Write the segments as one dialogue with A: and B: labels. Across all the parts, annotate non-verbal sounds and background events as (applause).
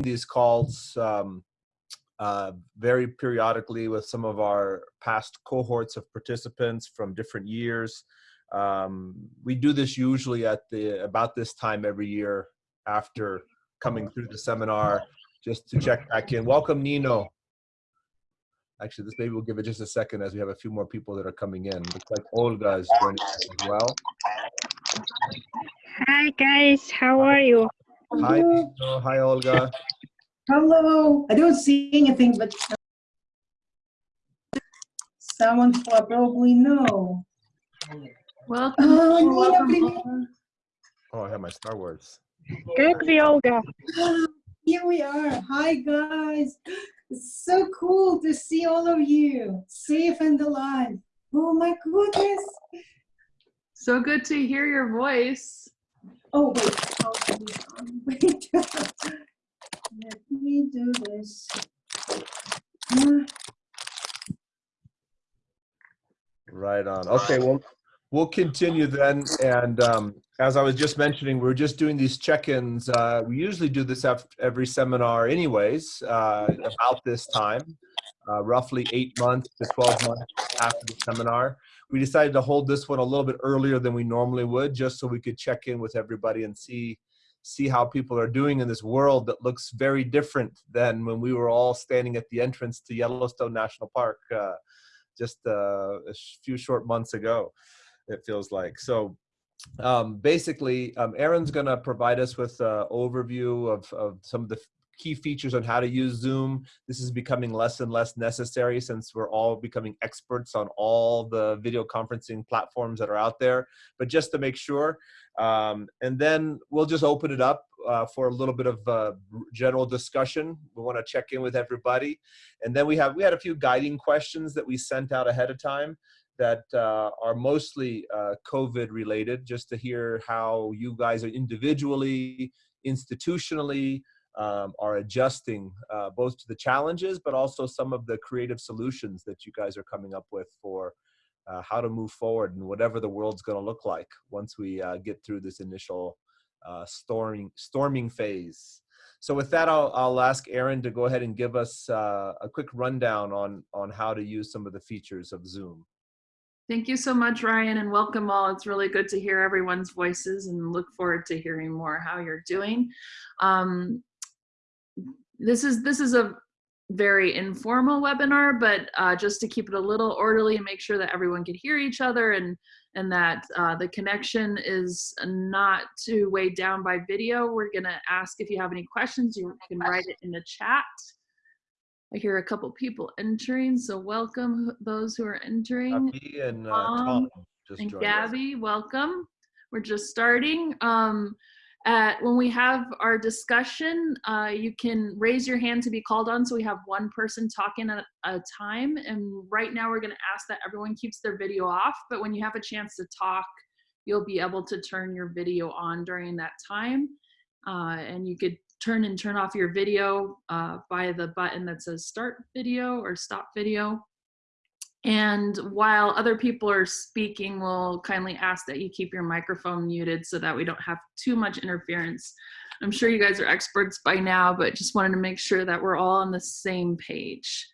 A: these calls um, uh, very periodically with some of our past cohorts of participants from different years. Um, we do this usually at the about this time every year after coming through the seminar just to check back in. Welcome, Nino. Actually, this maybe we'll give it just a second as we have a few more people that are coming in. Looks like Olga is joining us as well.
B: Hi guys, how are you?
A: Hi, Hi, Olga.
C: Hello. I don't see anything, but someone probably know. Oh,
D: welcome.
C: Oh,
D: Nina,
A: oh, I have my Star Wars.
B: Good to be Olga. (gasps)
C: Here we are. Hi, guys. It's so cool to see all of you safe and alive. Oh, my goodness.
D: So good to hear your voice.
C: Oh, wait. On. Wait. (laughs) Let me do this.
A: Right on. Okay, well, we'll continue then. And um, as I was just mentioning, we're just doing these check-ins. Uh, we usually do this every seminar anyways, uh, about this time, uh, roughly eight months to 12 months after the seminar. We decided to hold this one a little bit earlier than we normally would, just so we could check in with everybody and see see how people are doing in this world that looks very different than when we were all standing at the entrance to Yellowstone National Park uh, just uh, a few short months ago, it feels like. So um, basically, um, Aaron's going to provide us with an overview of, of some of the key features on how to use Zoom. This is becoming less and less necessary since we're all becoming experts on all the video conferencing platforms that are out there. But just to make sure, um, and then we'll just open it up uh, for a little bit of uh, general discussion. We want to check in with everybody, and then we have we had a few guiding questions that we sent out ahead of time that uh, are mostly uh, COVID related, just to hear how you guys are individually, institutionally, um, are adjusting uh, both to the challenges, but also some of the creative solutions that you guys are coming up with for uh, how to move forward and whatever the world's going to look like once we uh, get through this initial uh, storming storming phase. So with that, I'll, I'll ask Aaron to go ahead and give us uh, a quick rundown on on how to use some of the features of Zoom.
D: Thank you so much, Ryan, and welcome all. It's really good to hear everyone's voices and look forward to hearing more how you're doing. Um, this is this is a very informal webinar, but uh, just to keep it a little orderly and make sure that everyone can hear each other and and that uh, the connection is not too weighed down by video. We're gonna ask if you have any questions, you can write it in the chat. I hear a couple people entering, so welcome those who are entering.
A: Abby and uh,
D: Tom
A: Tom just
D: And
A: joined us.
D: Gabby, welcome. We're just starting. Um, at, when we have our discussion, uh, you can raise your hand to be called on. So we have one person talking at a time. And right now we're going to ask that everyone keeps their video off. But when you have a chance to talk, you'll be able to turn your video on during that time. Uh, and you could turn and turn off your video uh, by the button that says start video or stop video. And while other people are speaking, we'll kindly ask that you keep your microphone muted so that we don't have too much interference. I'm sure you guys are experts by now, but just wanted to make sure that we're all on the same page.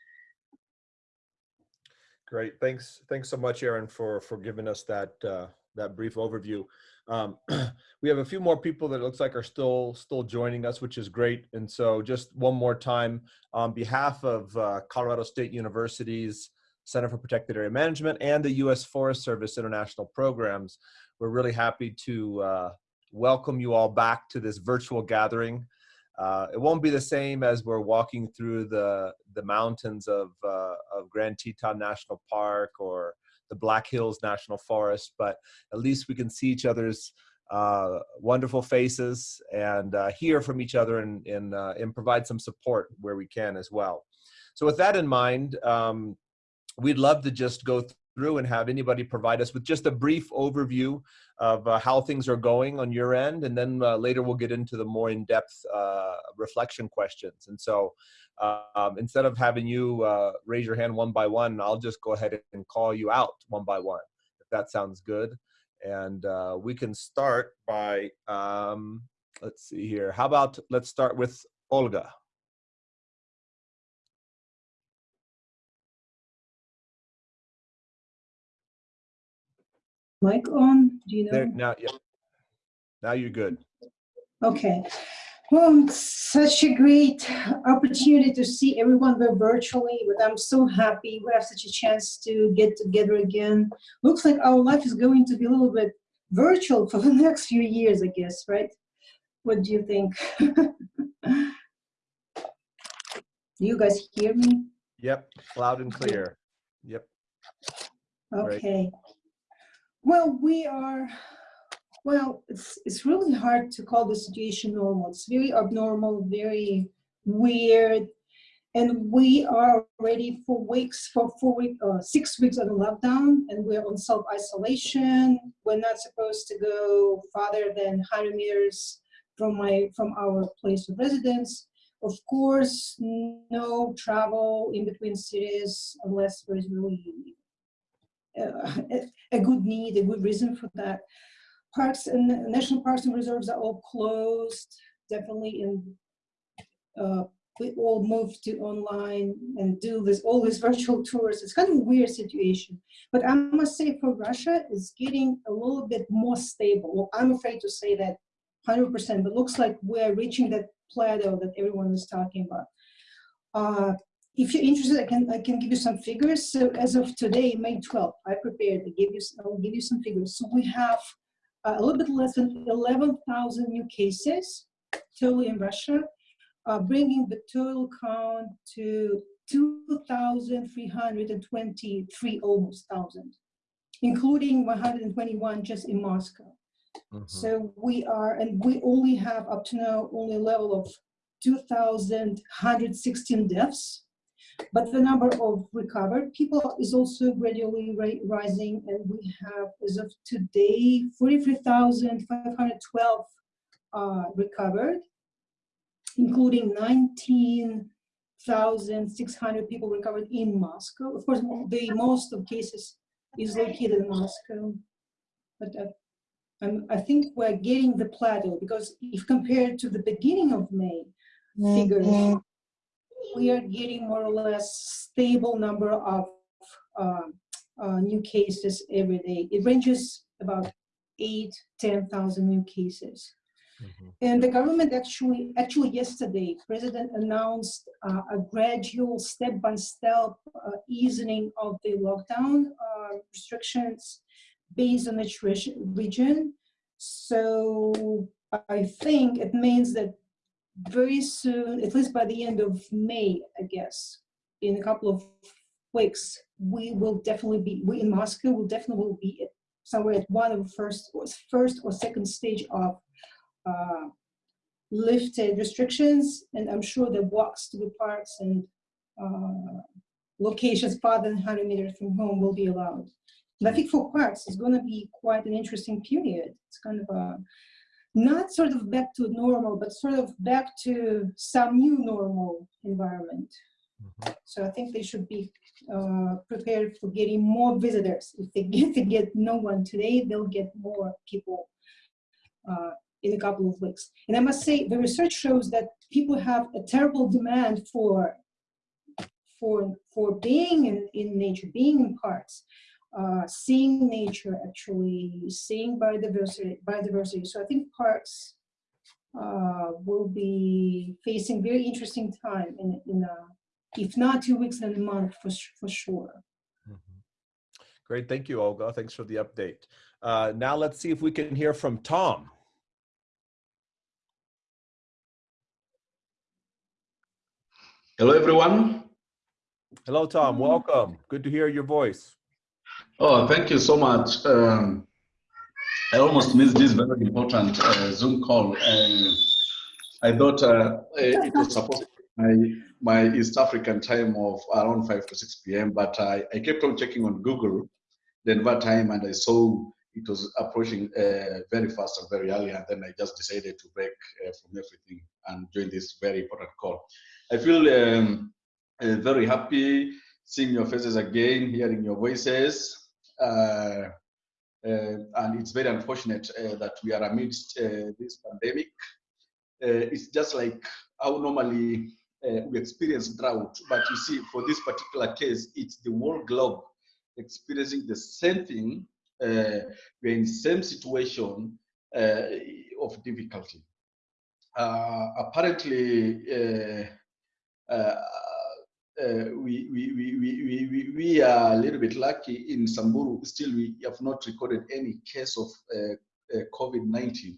A: Great, thanks, thanks so much, Aaron, for for giving us that uh, that brief overview. Um, (clears throat) we have a few more people that it looks like are still still joining us, which is great. And so, just one more time, on behalf of uh, Colorado State University's Center for Protected Area Management and the U.S. Forest Service International Programs, we're really happy to uh, welcome you all back to this virtual gathering. Uh, it won't be the same as we're walking through the the mountains of uh, of Grand Teton National Park or the Black Hills National Forest, but at least we can see each other's uh, wonderful faces and uh, hear from each other and and, uh, and provide some support where we can as well. So with that in mind, um, we'd love to just go through and have anybody provide us with just a brief overview of uh, how things are going on your end, and then uh, later we'll get into the more in-depth uh, reflection questions. And so, um, instead of having you uh, raise your hand one by one, I'll just go ahead and call you out one by one, if that sounds good. And uh, we can start by, um, let's see here. How about let's start with Olga.
C: Mic on, do you
A: There,
C: know?
A: now, yeah. Now you're good.
C: Okay. Well, such a great opportunity to see everyone there virtually, but I'm so happy we have such a chance to get together again. Looks like our life is going to be a little bit virtual for (laughs) the next few years, I guess, right? What do you think? (laughs) Do you guys hear me?
A: Yep, loud and clear. Yep. Right.
C: Well, we are, well, it's, it's really hard to call the situation normal. It's very abnormal, very weird. And we are already for weeks, for four week, uh, six weeks on lockdown, and we're on self-isolation. We're not supposed to go farther than 100 meters from my, from our place of residence. Of course, no travel in between cities unless there is really (laughs) a- a good need, a good reason for that. Parks and national parks and reserves are all closed, definitely in, uh, we all moved to online and do this, all these (laughs) virtual tours. It's kind of a weird situation. But I must say for Russia, it's getting a little bit more stable. Well, I'm afraid to say that 100%, but looks like we're reaching that plateau that everyone is talking about. Uh, if you're interested, I can I can give you some figures. So as of today, May 12th, I prepared to give you s- I will give you some figures. So we have uh, a little bit less than 11,000 new cases totally in Russia, uh, bringing the total count to 2,323 almost thousand, including 121 just in Moscow.
A: Mhm.
C: So we are, and we only have up to now only a level of 2,116 deaths. But the number of recovered people is also gradually rising, and we have, as of today, 43,512 uh, recovered, including 19,600 people recovered in Moscow. Of course, the most of cases is located in Moscow, but uh, I'm, I think we're getting the plateau because if compared to the beginning of May figures, we are getting more or less stable number of uh, uh, new cases every day. It ranges about eight, 10,000 new cases.
A: Mhm.
C: And the government actually, actually yesterday, president announced uh, a gradual step-by-step uh, easing of the lockdown uh, restrictions based on each region. So I think it means that very soon, at least by the end of May, I guess, in a couple of weeks, we will definitely be, we in Moscow will definitely will be at somewhere at one of the first, or first or second stage of uh, lifted restrictions, and I'm sure the walks to the parks and uh, locations farther than 100 meters from home will be allowed. And I think for parks, it's going to be quite an interesting period. It's kind of a not sort of back to normal, but sort of back to some new normal environment.
A: Mhm.
C: So I think they should be uh, prepared for getting more visitors. If they get, they get no one today, they'll get more people uh, in a couple of weeks. And I must say, the research shows that people have a terrible demand for for for being in, in nature, being in parks, uh, seeing nature, actually seeing biodiversity. Biodiversity. So I think parks uh, will be facing very interesting time in in a, if not two weeks, then a month for for sure.
A: Mhm. Great, thank you, Olga. Thanks for the update. Uh, now let's see if we can hear from Tom.
E: Hello, everyone.
A: Hello, Tom. Welcome. Good to hear your voice.
E: Oh, thank you so much. Um, I almost missed this very important uh, Zoom call. Uh, I thought uh, it was supposed to be my, my East African time of around 5 to 6 p.m., but I, I kept on checking on Google the Denver time and I saw it was approaching uh, very fast and very early, and then I just decided to break uh, from everything and join this very important call. I feel um, uh, very happy seeing your faces again, hearing your voices. Uh, uh, and it's very unfortunate uh, that we are amidst uh, this pandemic. It's just like how normally we experience drought. But you see, for this particular case, it's the whole globe experiencing the same thing. We're in the same situation of difficulty. Apparently, uh, uh, we, we, we, we, we, are a little bit lucky in Samburu. Still, we have not recorded any case of uh, uh, COVID-19.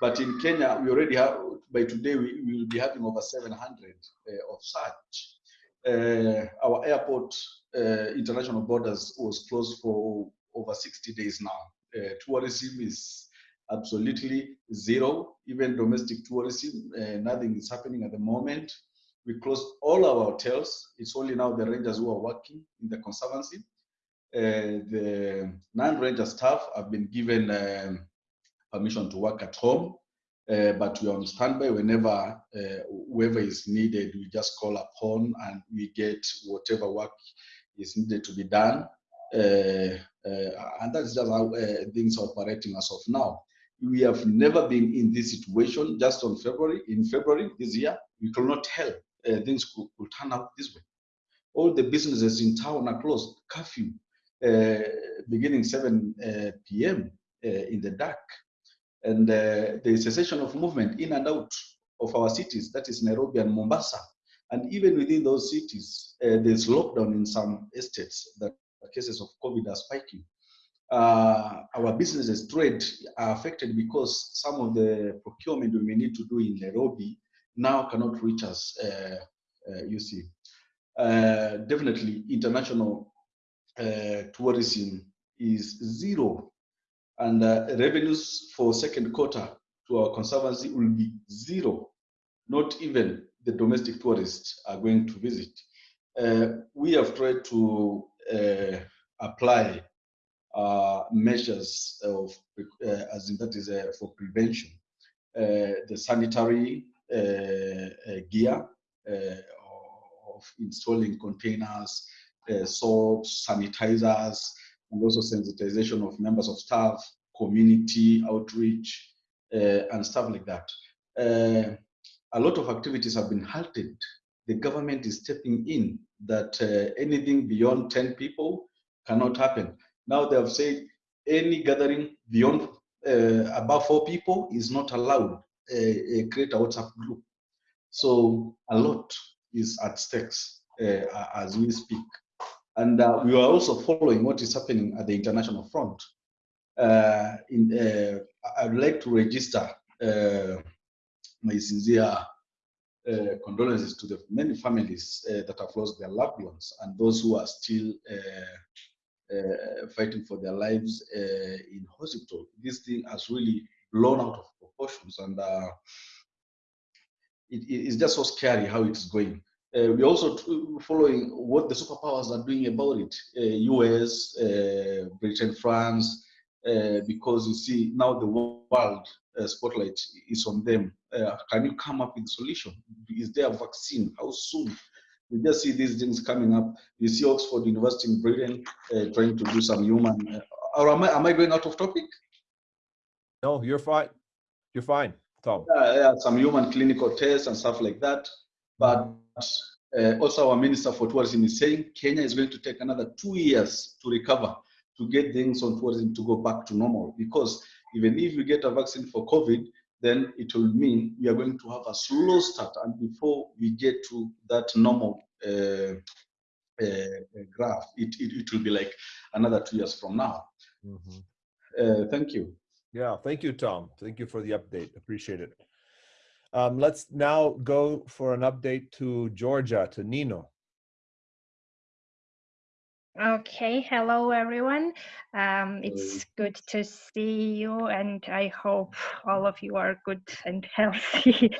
E: But in Kenya, we already have, by today, we, will be having over 700 uh, of such. Uh, our airport, international borders was closed for over 60 days now. Tourism is absolutely zero, even domestic tourism, nothing is happening at the moment. We closed all our hotels. It's only now the rangers who are working in the conservancy. Uh, the non-ranger staff have been given um, permission to work at home, uh, but we're on standby whenever uh, whoever is needed. We just call upon and we get whatever work is needed to be done. Uh, uh, and that's just how uh, things are operating as of now. We have never been in this situation. Just on February, in February this year, we could not tell uh, things could, could, turn out this way. All the businesses in town are closed, curfew, uh, beginning 7 uh, p.m. in the dark. And the cessation of movement in and out of our cities, that is Nairobi and Mombasa. And even within those cities, there's lockdown in some estates that cases of COVID are spiking. Uh, our businesses trade are affected because some of the procurement we may need to do in Nairobi now cannot reach us, uh, uh, you see. Uh, definitely international uh, tourism is zero and uh, revenues for second quarter to our conservancy will be zero. Not even the domestic tourists are going to visit. we have tried to apply uh, measures of, uh, as in that is uh, for prevention. the sanitary Uh, uh, gear uh, of installing containers, soaps, sanitizers, and also sensitization of members of staff, community outreach, and stuff like that. a lot of activities have been halted. The government is stepping in that anything beyond 10 people cannot happen. Now they have said any gathering beyond uh, four people is not allowed. Create a WhatsApp group. So a lot is at stakes uh, as we speak. And uh, we are also following what is happening at the international front. Uh, in, I would like to register my sincere uh, condolences to the many families uh, that have lost their loved ones and those who are still uh, fighting for their lives in hospital. This thing has really blown out of proportions, and uh, it, it's just so scary how it's going. Uh, we're also following what the superpowers are doing about it. Uh, US, uh, Britain, France, because you see now the world spotlight is on them. can you come up with a solution? Is there a vaccine? How soon? we just see these things coming up. You see Oxford University in Britain uh, trying to do some human. Uh, or am I, am I going out of topic?
A: No, you're fine. You're fine, Tom.
E: Yeah, yeah some human clinical tests and stuff like that. But uh, also, our Minister for Tourism is saying Kenya is going to take another two years to recover to get things on tourism to go back to normal. Because even if we get a vaccine for COVID, then it will mean we are going to have a slow start and before we get to that normal uh, uh, graph it, it, it, will be like another two years from now mm -hmm. uh, thank you
A: yeah thank you tom. Thank you for the update. Appreciate it. Um, let's now go for an update to georgia to nino.
B: Okay, hello everyone. Um, it's good to see you and I hope all of you are good and (laughs) healthy.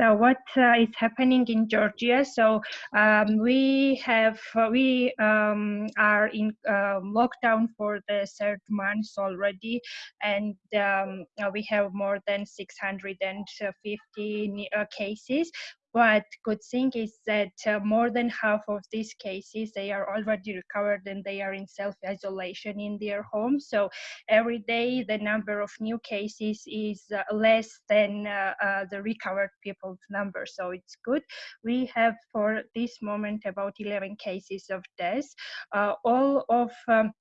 B: So what uh, is happening in Georgia? So um, we have, uh, we um, are in uh, lockdown for the third month already and um, we have more than 650 uh, cases but good thing is that uh, more than half of these cases, they are already recovered and they are in self-isolation in their homes. So every day, the number of new cases is uh, less than uh, uh, the recovered people's number. So it's good. We have for this moment about 11 cases of death. Uh, all of um,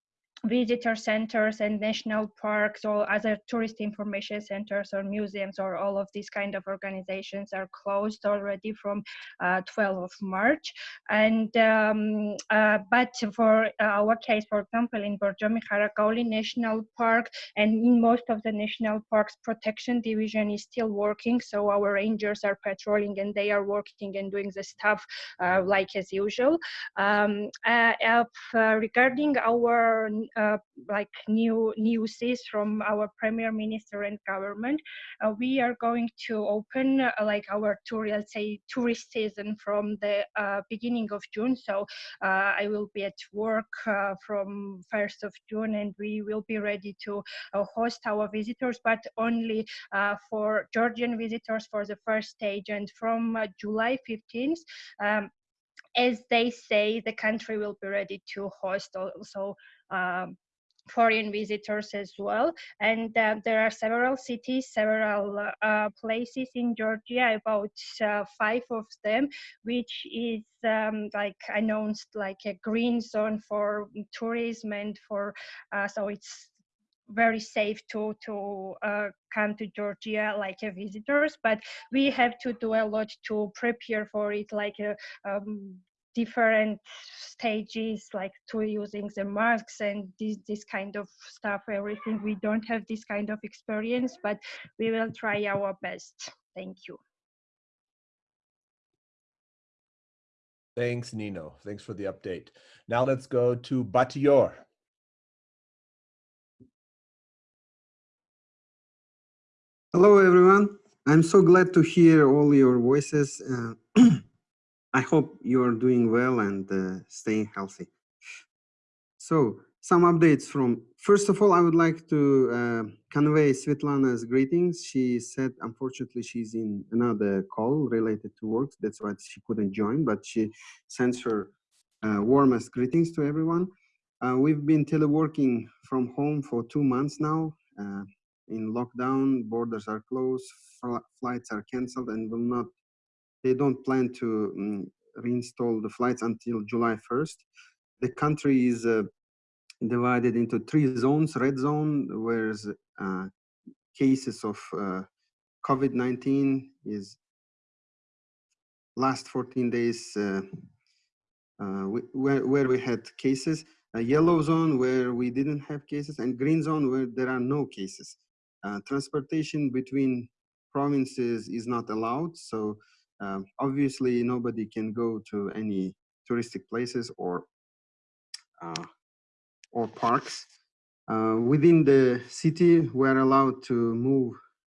B: visitor centers and national parks or other tourist information centers or museums or all of these kind of organizations are closed already from uh, 12 of March. And um, uh, but for our case, for example, in Borjomi Kharagauli National Park and in most of the national parks, protection division is still working. So our rangers are patrolling and they are working and doing the stuff uh, like as usual. Um, uh, regarding our uh, like new newses from our premier minister and government. Uh, we are going to open uh, like our tour, let's say tourist season from the uh, beginning of June. So uh, I will be at work uh, from 1st of June and we will be ready to host our visitors, but only for Georgian visitors for the first stage. And from July 15th, um, as they say, the country will be ready to host also foreign visitors as well. And uh, there are several cities, several uh, places in Georgia, about uh, five of them, which is um, like announced like a green zone for tourism and for, uh, so it's very safe to to uh, come to Georgia like uh, visitors, but we have to do a lot to prepare for it, like uh, um, different stages like to using the masks and this, this kind of stuff everything. We don't have this kind of experience but we will try our best. Thank you.
A: Thanks nino. Thanks for the update. Now let's go to batior.
F: Hello everyone. I'm so glad to hear all your voices uh, (clears throat) I hope you're doing well and uh, staying healthy. So some updates from, first of all, I would like to uh, convey Svetlana's greetings. She said, unfortunately, she's in another call related to work. That's why she couldn't join, but she sends her uh, warmest greetings to everyone. Uh, we've been teleworking from home for two months now. Uh, in lockdown, borders are closed, fl flights are canceled and will not they don't plan to um, reinstall the flights until July 1st. The country is uh, divided into three zones. Red zone, where uh, cases of uh, COVID-19 is last 14 days uh, uh, where, where we had cases. A yellow zone where we didn't have cases and green zone where there are no cases. Uh, transportation between provinces is not allowed. So um, obviously, nobody can go to any touristic places or uh, or parks. Uh, within the city, we're allowed to move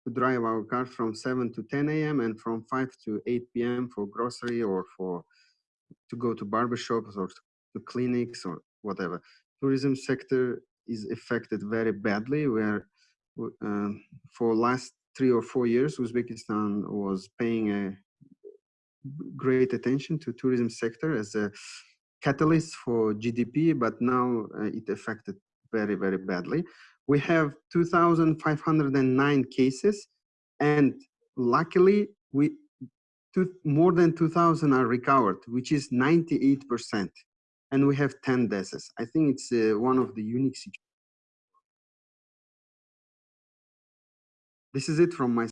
F: to drive our car from 7 to 10 a.m. and from 5 to 8 p.m. for grocery or for to go to barbershops or to clinics or whatever. Tourism sector is affected very badly. Where um, for last three or four years, Uzbekistan was paying a great attention to tourism sector as a catalyst for GDP, but now uh, it affected very, very badly. We have 2,509 cases, and luckily, we two, more than 2,000 are recovered, which is 98%, and we have 10 deaths. I think it's uh, one of the unique situations. This is it from my.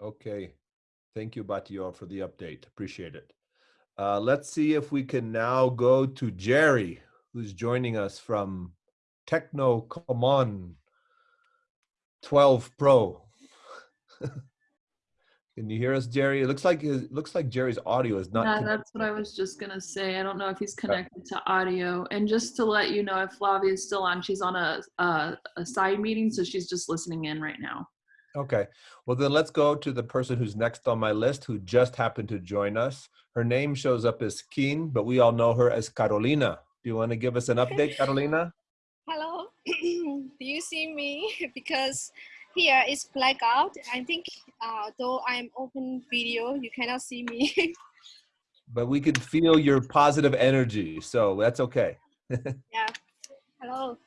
A: Okay, Thank you, Batior, for the update. Appreciate it. Uh, let's see if we can now go to Jerry, who's joining us from Tecno Camon 12 Pro. (laughs) Can you hear us, Jerry? It looks like it looks like Jerry's audio is not.
D: Yeah, that's what I was just gonna say. I don't know if he's connected to audio. And just to let you know, if Flavia is still on, she's on a, a a side meeting, so she's just listening in right now.
A: Okay, well then let's go to the person who's next on my list who just happened to join us. Her name shows up as Keen, but we all know her as Carolina. Do you want to give us an (laughs) update, Carolina?
G: Hello, (clears throat) do you see me? (laughs) because here is blackout. I think uh, though I'm open video, you cannot see me. (laughs)
A: But we can feel your positive energy, so that's okay.
G: yeah. Hello.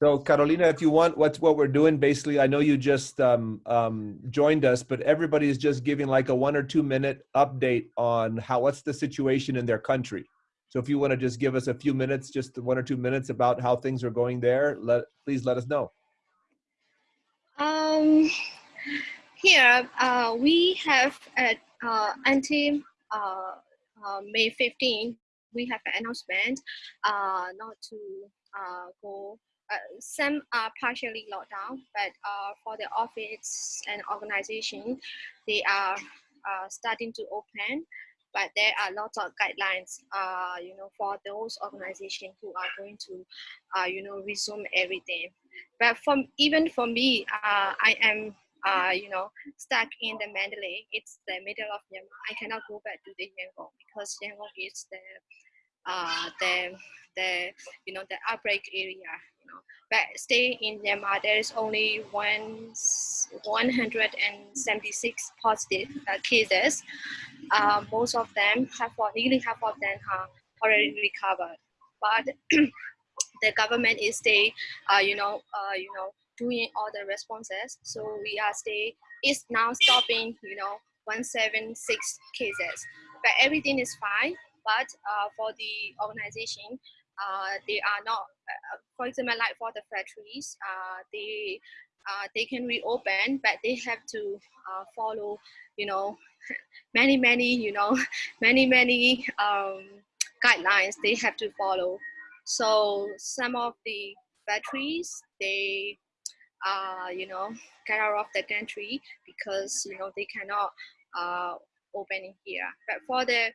A: So Carolina, if you want, what's what we're doing basically, I know you just um, um, joined us, but everybody is just giving like a one or two minute update on how, what's the situation in their country. So if you want to just give us a few minutes, just one or two minutes about how things are going there, let, please let us know.
G: Um, here uh, we have at uh, until uh, uh, May 15, we have an announcement uh, not to uh, go. Uh, some are partially locked down, but uh, for the office and organization, they are uh, starting to open. But there are lots of guidelines, uh, you know, for those organizations who are going to, uh, you know, resume everything. But from even for me, uh, I am you know, stuck in the Mandalay. It's the middle of Myanmar. I cannot go back to the Yangon because Yangon is the, the, the, you know, the outbreak area. Know, but stay in Myanmar, there is only one, 176 positive uh, cases. Uh, most of them have, nearly half of them are already recovered. But (clears throat) the government is stay, uh, you know, uh, you know, doing all the responses. So we are stay is now stopping, you know, 176 cases. But everything is fine. But uh, for the organization, uh, they are not, uh, for example, like for the factories, uh, they uh, they can reopen, but they have to uh, follow, you know, (laughs) many, many, you know, (laughs) many, many um, guidelines they have to follow. So some of the factories they uh, you know, get out of the country because, you know, they cannot uh, open here. But for the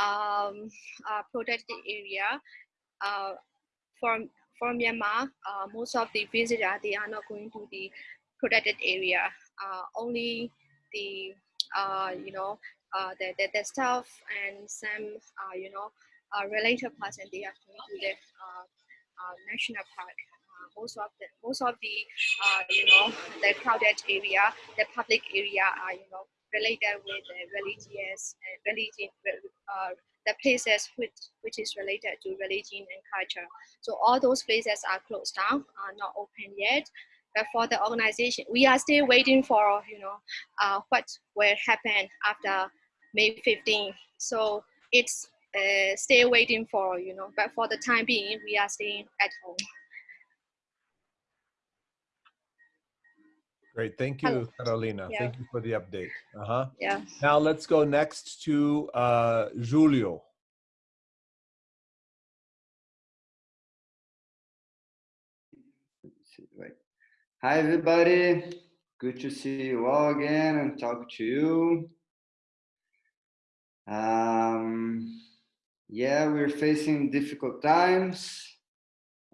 G: um, uh, protected area, uh, from, from Myanmar, uh, most of the visitors, they are not going to the protected area. Uh, only the, uh, you know, uh, the, the, the staff and some, uh, you know, uh, related person, they are going to the uh, uh, national park most of the most of the uh, you know the crowded area, the public area are you know related with the religious uh, religion uh, the places which which is related to religion and culture. So all those places are closed down, are not open yet. But for the organization, we are still waiting for you know uh, what will happen after May 15. So it's uh, still waiting for you know. But for the time being, we are staying at home.
A: Great, thank
G: Hello.
A: you, Carolina.
G: Yeah.
A: Thank you for the update. Uh-huh.
G: Yeah.
A: Now let's go next to uh, Julio.
H: Right. Hi, everybody. Good to see you all again and talk to you. Um, yeah, we're facing difficult times.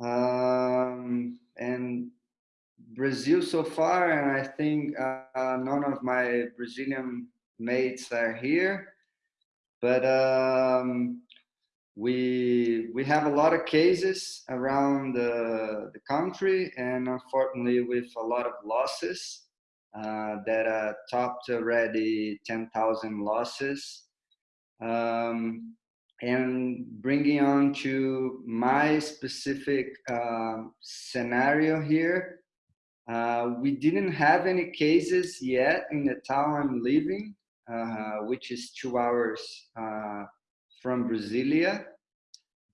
H: Um, and Brazil so far, and I think uh, none of my Brazilian mates are here. But um, we we have a lot of cases around the, the country, and unfortunately, with a lot of losses uh, that uh, topped already 10,000 losses. Um, and bringing on to my specific uh, scenario here, uh, we didn't have any cases yet in the town I'm living, uh, which is two hours uh, from Brasilia.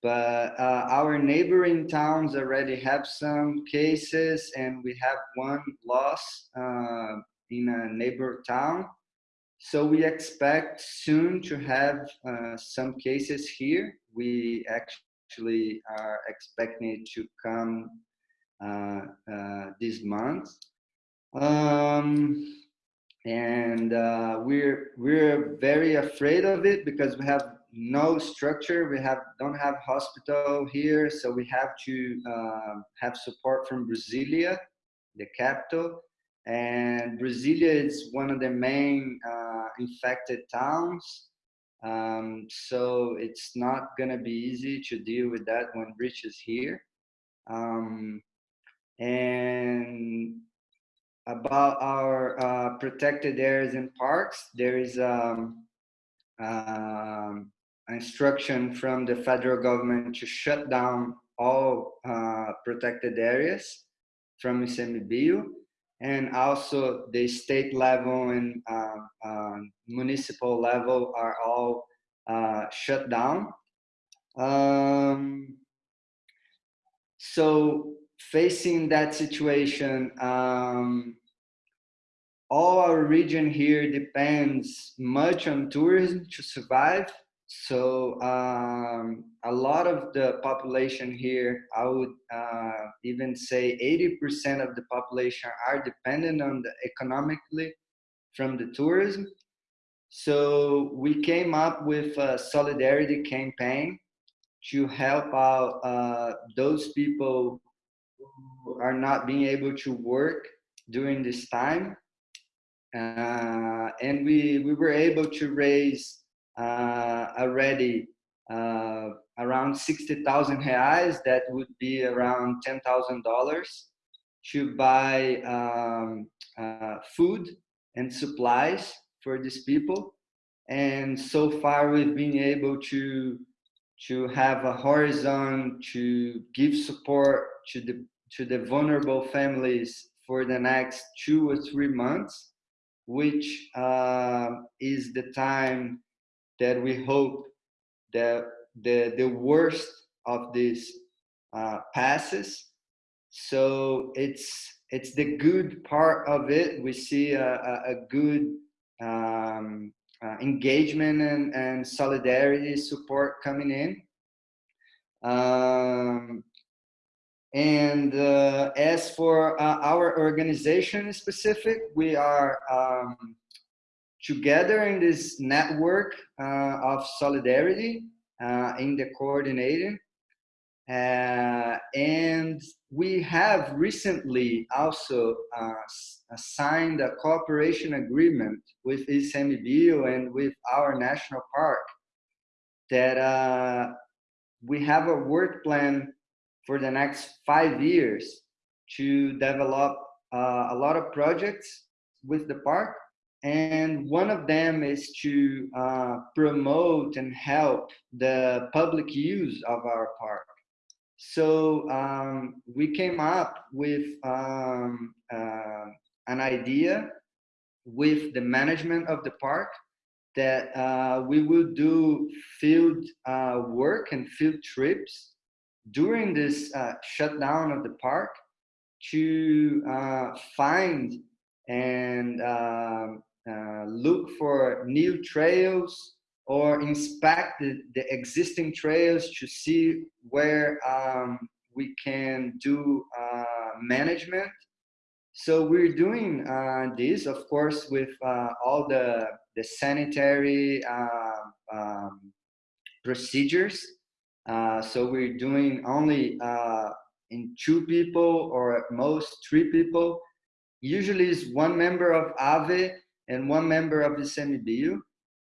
H: But uh, our neighboring towns already have some cases and we have one loss uh, in a neighbor town. So we expect soon to have some cases here. We actually are expecting it to come this month. Um, and uh, we're we're very afraid of it because we have no structure. We have don't have hospital here, so we have to uh, have support from Brasilia, the capital. And Brasilia is one of the main uh, infected towns. Um, so it's not gonna be easy to deal with that when Rich is here. Um, And about our uh, protected areas and parks, there is um, um, instruction from the federal government to shut down all uh, protected areas from ICMBio and also the state level and uh, uh, municipal level are all uh, shut down. Um, so facing that situation, um, all our region here depends much on tourism to survive. So um, a lot of the population here, I would uh, even say 80% of the population are dependent on the economically from the tourism. So we came up with a solidarity campaign to help out uh, those people are not being able to work during this time. Uh, and we, we were able to raise uh, already uh, around 60,000 reais, that would be around $10,000 to buy um, uh, food and supplies for these people. And so far we've been able to to have a horizon to give support to the to the vulnerable families for the next two or three months, which uh, is the time that we hope that the the worst of this uh, passes. So it's it's the good part of it. We see a, a, a good um, uh, engagement and, and solidarity support coming in. Um, and uh, as for uh, our organization specific, we are um, together in this network uh, of solidarity uh, in the coordinating. Uh, and we have recently also uh, signed a cooperation agreement with ICMBio and with our national park that we have a work plan for the next five years to develop uh, a lot of projects with the park and one of them is to uh, promote and help the public use of our park. So um, we came up with um, uh, an idea with the management of the park that uh, we will do field uh, work and field trips during this uh, shutdown of the park to uh, find and um, uh, look for new trails or inspect the, the existing trails to see where um, we can do uh, management. So we're doing uh, this, of course, with all the, the sanitary um, procedures. Uh, so we're doing only in two people or at most three people. Usually is one member of AVE and one member of the ICMBio.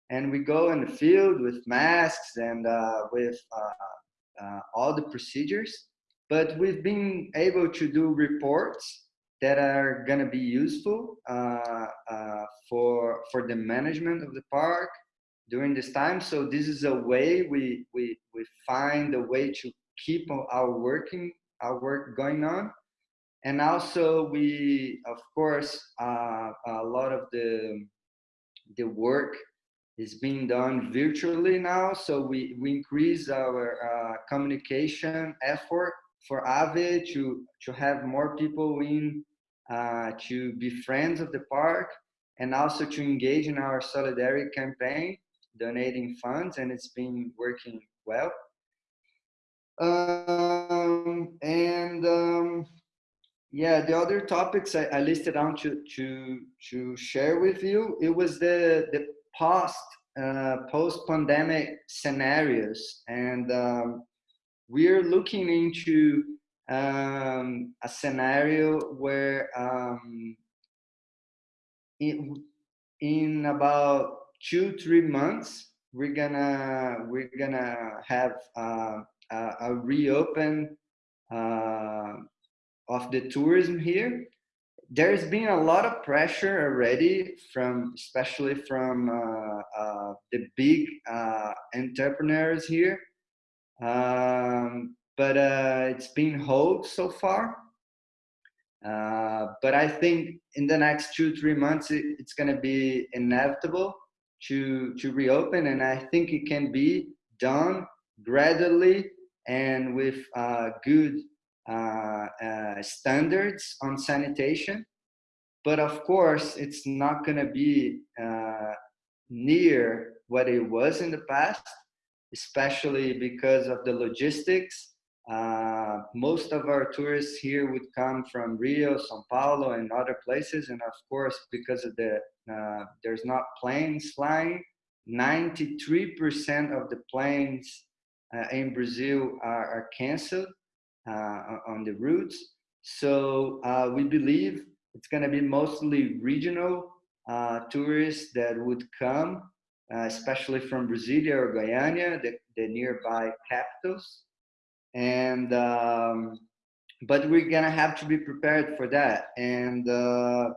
H: And we go in the field with masks and uh, with uh, uh, all the procedures. But we've been able to do reports that are going to be useful uh, uh, for, for the management of the park during this time. So this is a way we, we, we find a way to keep our working, our work going on. And also we of course uh, a lot of the the work is being done virtually now. So we we increase our uh, communication effort for ave to to have more people in uh, to be friends of the park and also to engage in our solidarity campaign donating funds and it's been working well um, and um, yeah, the other topics I, I listed down to to to share with you. It was the the post uh, post pandemic scenarios, and um, we're looking into um, a scenario where um, in, in about two three months we're gonna we're gonna have uh, a, a reopen uh, of the tourism here. There's been a lot of pressure already from, especially from uh, uh, the big uh, entrepreneurs here, um, but uh, it's been hold so far. But I think in the next two three months it, it's going to be inevitable to to reopen, and I think it can be done gradually and with uh, good uh, uh, standards on sanitation. But of course, it's not going to be uh, near what it was in the past, especially because of the logistics uh, most of our tourists here would come from Rio, São Paulo, and other places. And of course, because of the uh, there's not planes flying, 93% of the planes uh, in Brazil are, are canceled uh, on the routes. So uh, we believe it's going to be mostly regional tourists that would come, especially from Brasilia or Goiânia, the, the nearby capitals and um, but we're gonna have to be prepared for that. And uh,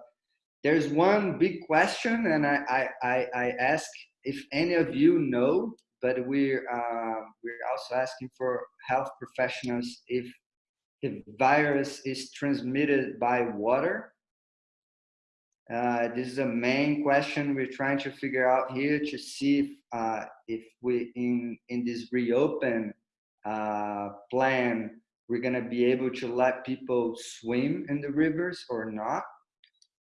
H: there's one big question and I, I, I, I ask if any of you know but we're uh, we're also asking for health professionals if the virus is transmitted by water. Uh, this is a main question we're trying to figure out here to see if, uh, if we in in this reopen uh, plan, we're going to be able to let people swim in the rivers or not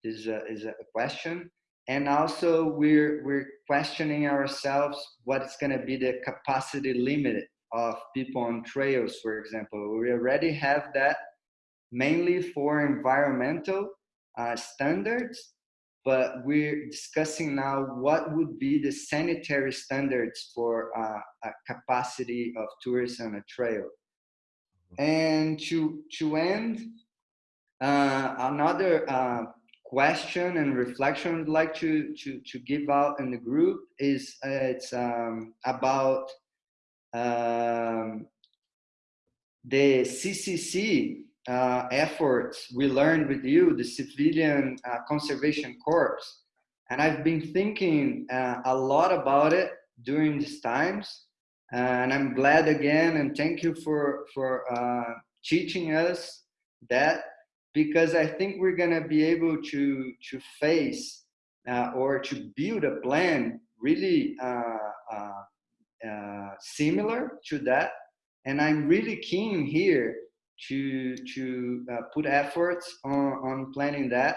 H: is a, is a question. And also we're, we're questioning ourselves what's going to be the capacity limit of people on trails, for example. We already have that mainly for environmental uh, standards, but we're discussing now what would be the sanitary standards for uh, a capacity of tourists on a trail. And to, to end, uh, another uh, question and reflection I'd like to, to, to give out in the group is uh, it's um, about um, the CCC uh, efforts we learned with you, the Civilian uh, Conservation Corps. And I've been thinking uh, a lot about it during these times. And I'm glad again, and thank you for, for uh, teaching us that, because I think we're gonna be able to, to face uh, or to build a plan really uh, similar to that. And I'm really keen here to to uh, put efforts on, on planning that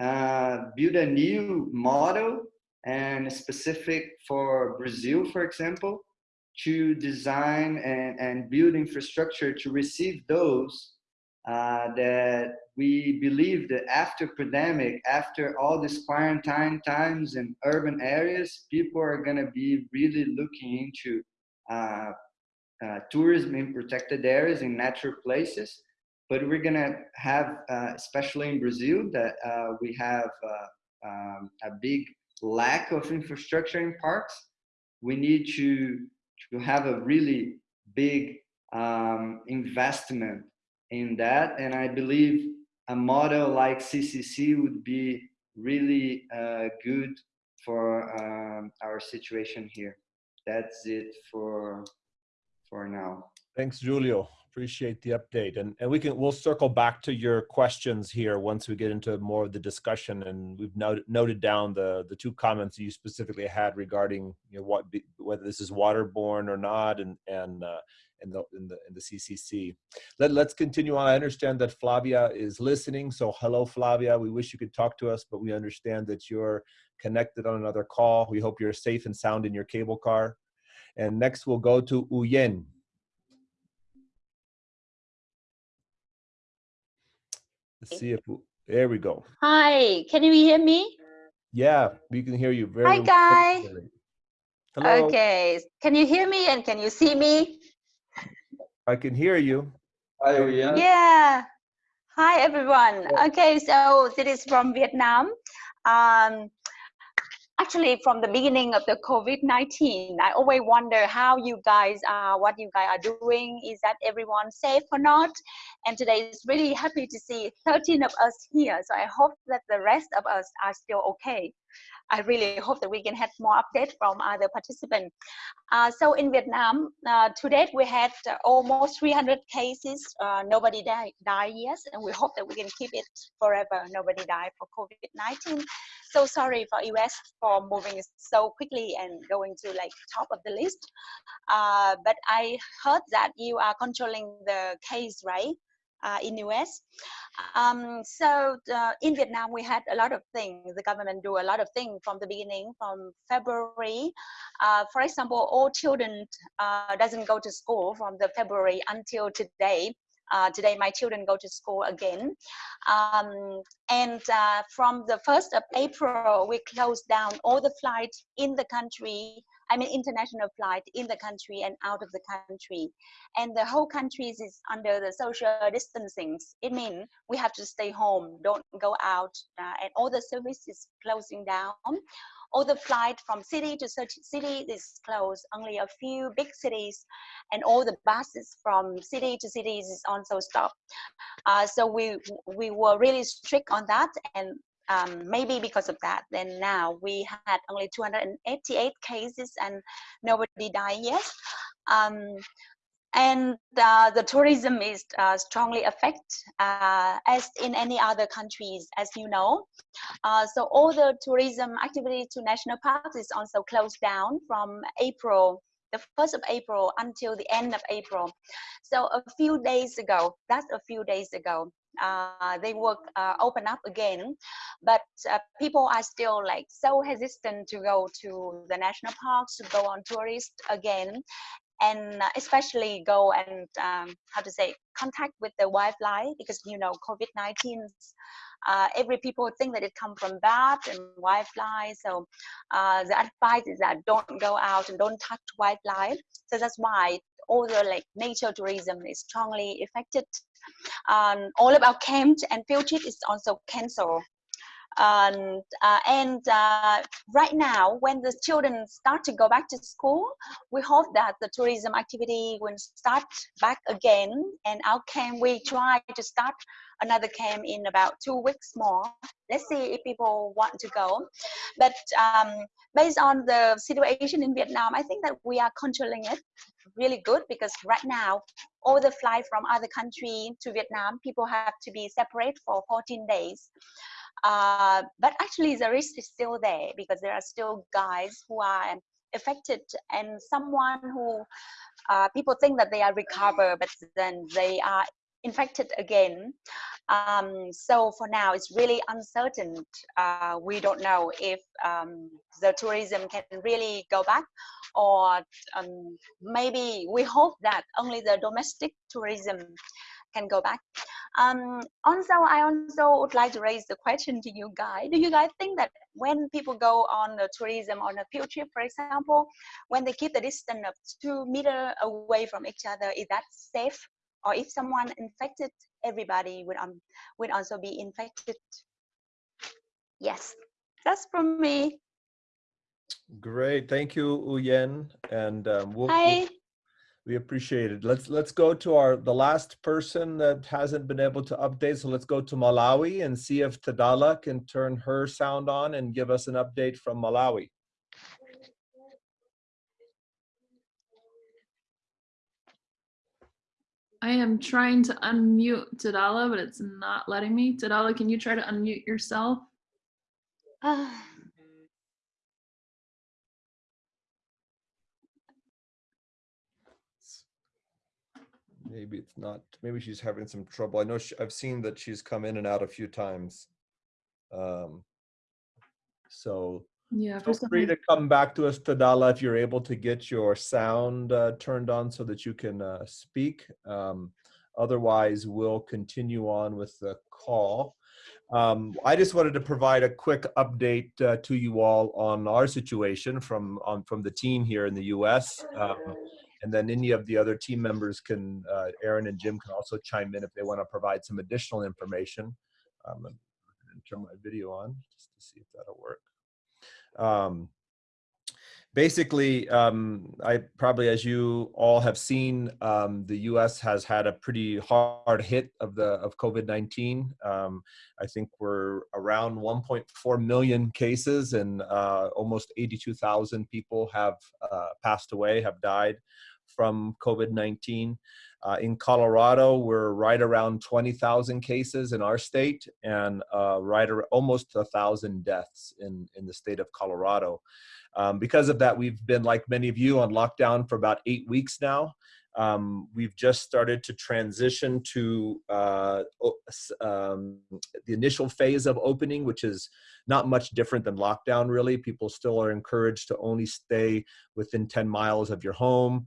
H: uh, build a new model and specific for brazil for example to design and, and build infrastructure to receive those uh, that we believe that after pandemic after all these quarantine times in urban areas people are going to be really looking into uh, uh, tourism in protected areas in natural places. But we're gonna have, uh, especially in Brazil, that uh, we have uh, um, a big lack of infrastructure in parks. We need to, to have a really big um, investment in that. And I believe a model like CCC would be really uh, good for um, our situation here. That's it for for now.
A: Thanks, Julio. Appreciate the update. And, and we can, we'll circle back to your questions here once we get into more of the discussion. And we've noted, noted down the, the two comments you specifically had regarding you know, what, whether this is waterborne or not and, and, uh, in the, in the, in the CCC. Let, let's continue on. I understand that Flavia is listening. So hello, Flavia. We wish you could talk to us, but we understand that you're connected on another call. We hope you're safe and sound in your cable car. And next we'll go to Uyen. Let's see if, there we go.
I: Hi, can you hear me?
A: Yeah, we can hear you very
I: Hi, Guy.
A: Hello.
I: Okay, can you hear me and can you see me?
A: I can hear you.
H: Hi, Uyen.
I: Yeah. Hi, everyone. Okay, so this is from Vietnam. Um, actually from the beginning of the COVID-19, I always wonder how you guys are, what you guys are doing. Is that everyone safe or not? And today is really happy to see 13 of us here. So I hope that the rest of us are still okay. I really hope that we can have more updates from other participants. Uh, so in Vietnam, uh, to date we had uh, almost 300 cases. Uh, nobody died, died yet, and we hope that we can keep it forever. Nobody died for COVID-19. So sorry for US for moving so quickly and going to like top of the list. Uh, but I heard that you are controlling the case, right? Uh, in US. Um, so uh, in Vietnam, we had a lot of things. The government do a lot of things from the beginning, from February. Uh, for example, all children uh, doesn't go to school from the February until today. Uh, today, my children go to school again. Um, and uh, from the 1st of April, we closed down all the flights in the country I mean international flight in the country and out of the country. And the whole country is under the social distancing. It means we have to stay home, don't go out, uh, and all the services closing down. All the flight from city to city is closed. Only a few big cities and all the buses from city to cities is also stopped. Uh, so we we were really strict on that, and um, maybe because of that, then now we had only 288 cases and nobody died yet. Um, and uh, the tourism is uh, strongly affected uh, as in any other countries, as you know. Uh, so all the tourism activities to national parks is also closed down from April the 1st of April until the end of April. So a few days ago, that's a few days ago, uh, they will uh, open up again. But uh, people are still like so hesitant to go to the national parks to go on tourist again. And especially go and um, how to say contact with the wildlife because you know covid-19 uh, every people think that it come from bat and wildlife so uh, the advice is that don't go out and don't touch wildlife. So that's why the like nature tourism is strongly affected um, all of our camps and field trip is also canceled. Um, uh, and uh, right now, when the children start to go back to school, we hope that the tourism activity will start back again. And our camp, we try to start another camp in about two weeks more. Let's see if people want to go. But um, based on the situation in Vietnam, I think that we are controlling it really good because right now all the flight from other country to Vietnam, people have to be separate for 14 days. Uh, but actually the risk is still there because there are still guys who are affected and someone who uh, people think that they are recovered, but then they are infected again. Um, so for now, it's really uncertain. Uh, we don't know if um, the tourism can really go back or um, maybe we hope that only the domestic tourism can go back. Um, also, I also would like to raise the question to you guys. Do you guys think that when people go on a tourism on a field trip, for example, when they keep the distance of two meter away from each other, is that safe? Or if someone infected, everybody would, um, would also be infected? Yes, that's from me.
A: Great, thank you, Uyen, and um, we'll,
I: Hi.
A: we appreciate it. Let's let's go to our the last person that hasn't been able to update. So let's go to Malawi and see if Tadala can turn her sound on and give us an update from Malawi.
D: I am trying to unmute Tadala, but it's not letting me. Tadala, can you try to unmute yourself?
I: Uh,
A: Maybe it's not, maybe she's having some trouble. I know she, I've seen that she's come in and out a few times. Um, so
D: Yeah,
A: feel free to come back to us, Tadala, if you're able to get your sound uh, turned on so that you can uh, speak. Um, otherwise, we'll continue on with the call. Um, I just wanted to provide a quick update uh, to you all on our situation from on from the team here in the U.S. Um, and then any of the other team members can, uh, Aaron and Jim can also chime in if they want to provide some additional information. Um, I'm going to turn my video on just to see if that'll work. Um, basically, um, I probably, as you all have seen, um, the U.S. has had a pretty hard hit of the of COVID-19. Um, I think we're around 1.4 million cases, and uh, almost 82,000 people have uh, passed away, have died from COVID-19. Uh, in Colorado, we're right around 20,000 cases in our state and uh, right ar- almost a thousand deaths in, in the state of Colorado. Um, because of that, we've been, like many of you, on lockdown for about eight weeks now. Um, we've just started to transition to uh, um, the initial phase of opening, which is not much different than lockdown, really. People still are encouraged to only stay within 10 miles of your home.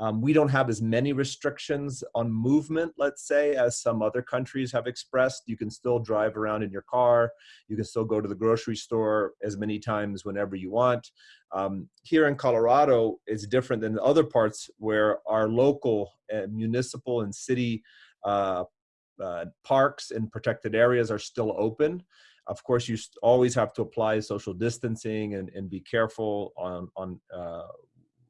A: Um, we don't have as many restrictions on movement, let's say, as some other countries have expressed. You can still drive around in your car. You can still go to the grocery store as many times whenever you want. Um, here in Colorado, it's different than other parts where our local uh, municipal and city uh, uh, parks and protected areas are still open. Of course, you always have to apply social distancing and, and be careful on, on uh,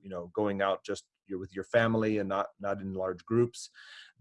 A: you know, going out just you're with your family and not not in large groups.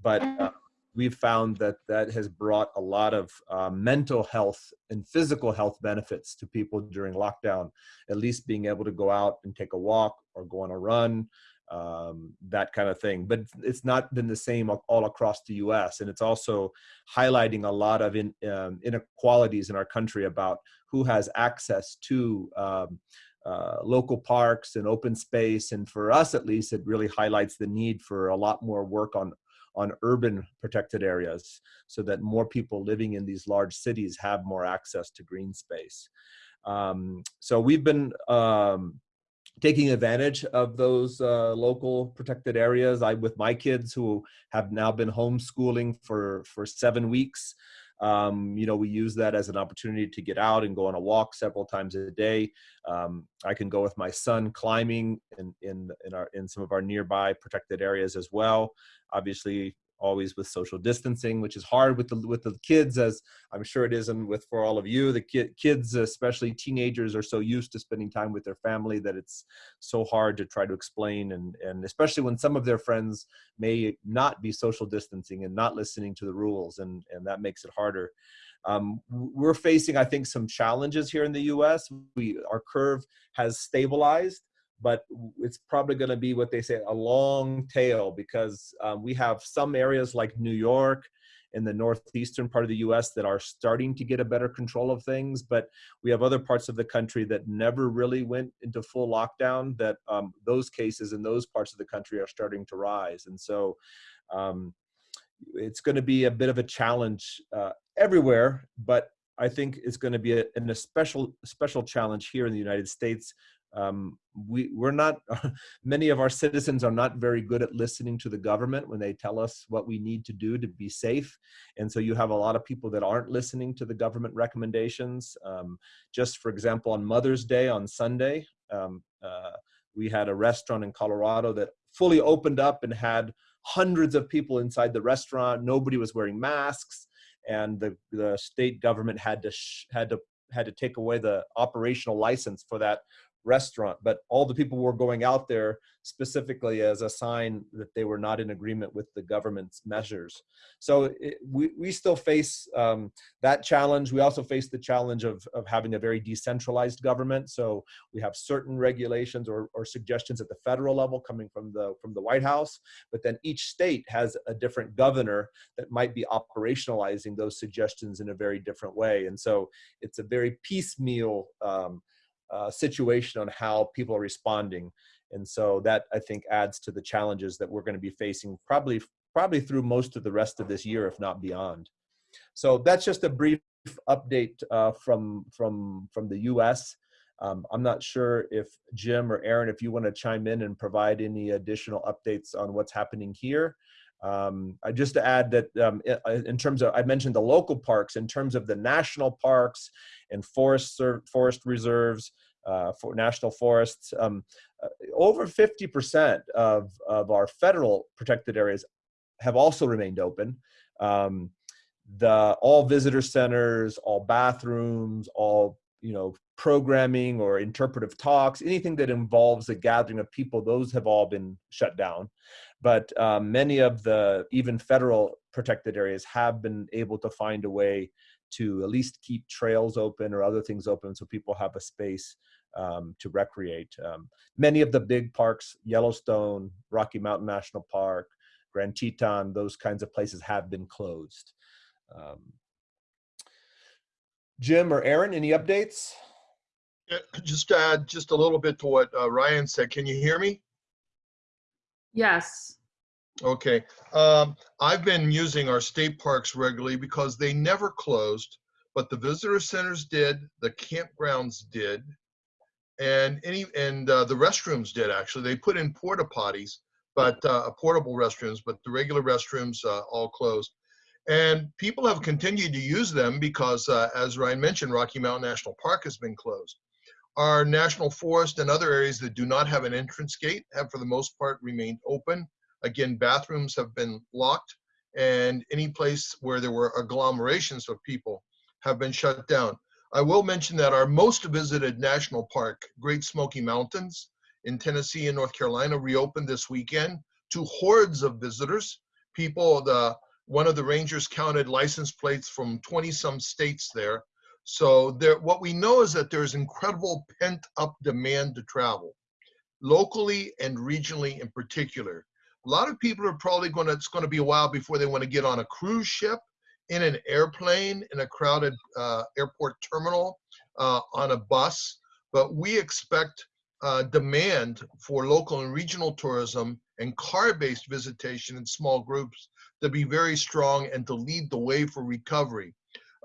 A: But uh, we've found that that has brought a lot of uh, mental health and physical health benefits to people during lockdown. At least being able to go out and take a walk or go on a run um, that kind of thing. But it's not been the same all across the us and it's also highlighting a lot of in, um, inequalities in our country about who has access to um, uh, local parks and open space. And for us, at least, it really highlights the need for a lot more work on on urban protected areas so that more people living in these large cities have more access to green space. Um, so we've been um, taking advantage of those uh, local protected areas. I, with my kids who have now been homeschooling for, for seven weeks, um, you know, we use that as an opportunity to get out and go on a walk several times a day. Um, I can go with my son climbing in, in, in, our, in some of our nearby protected areas as well. Obviously, always with social distancing, which is hard with the with the kids, as I'm sure it is, and with for all of you, the ki kids, especially teenagers, are so used to spending time with their family that it's so hard to try to explain, and and especially when some of their friends may not be social distancing and not listening to the rules, and and that makes it harder. Um, we're facing, I think, some challenges here in the U.S. We our curve has stabilized but it's probably going to be what they say a long tail because um, we have some areas like New York in the northeastern part of the US that are starting to get a better control of things, but we have other parts of the country that never really went into full lockdown that um, those cases in those parts of the country are starting to rise. And so um, it's going to be a bit of a challenge uh, everywhere, but I think it's going to be a, an, a special special challenge here in the United States um, we we're not (laughs) many of our citizens are not very good at listening to the government when they tell us what we need to do to be safe. And so you have a lot of people that aren't listening to the government recommendations. Um, just for example on mother's day on sunday um, uh, we had a restaurant in colorado that fully opened up and had hundreds of people inside the restaurant. Nobody was wearing masks. And the, the state government had to had to had to take away the operational license for that restaurant, but all the people were going out there specifically as a sign that they were not in agreement with the government's measures. So it, we, we still face um, that challenge. We also face the challenge of, of having a very decentralized government. So we have certain regulations or, or suggestions at the federal level coming from the, from the White House, but then each state has a different governor that might be operationalizing those suggestions in a very different way. And so it's a very piecemeal um, uh, situation on how people are responding. And so that I think adds to the challenges that we're going to be facing probably probably through most of the rest of this year, if not beyond. So that's just a brief update uh, from from from the U.S. Um, I'm not sure if Jim or Aaron, if you want to chime in and provide any additional updates on what's happening here. Um, I just to add that um, in terms of, I mentioned the local parks, in terms of the national parks and forest, forest reserves, uh, for national forests, um, uh, over 50% of, of our federal protected areas have also remained open. Um, the all visitor centers, all bathrooms, all you know, programming or interpretive talks, anything that involves a gathering of people, those have all been shut down. But um, many of the even federal protected areas have been able to find a way to at least keep trails open or other things open so people have a space um, to recreate. Um, many of the big parks, Yellowstone, Rocky Mountain National Park, Grand Teton, those kinds of places have been closed. Um, Jim or Aaron, any updates?
J: Just add just a little bit to what uh, Ryan said. Can you hear me?
D: Yes.
J: Okay. Um, I've been using our state parks regularly because they never closed, but the visitor centers did, the campgrounds did, and any and uh, the restrooms did actually. They put in porta potties, but uh, portable restrooms, but the regular restrooms uh, all closed. And people have continued to use them because, uh, as Ryan mentioned, Rocky Mountain National Park has been closed. Our national forest and other areas that do not have an entrance gate have, for the most part, remained open. Again, bathrooms have been locked, and any place where there were agglomerations of people have been shut down. I will mention that our most visited national park, Great Smoky Mountains in Tennessee and North Carolina, reopened this weekend to hordes of visitors. People, the one of the rangers counted license plates from 20 some states there. So there, what we know is that there's incredible pent up demand to travel locally and regionally in particular. A lot of people are probably going to, it's going to be a while before they want to get on a cruise ship, in an airplane, in a crowded uh, airport terminal, uh, on a bus. But we expect uh, demand for local and regional tourism and car-based visitation in small groups to be very strong and to lead the way for recovery.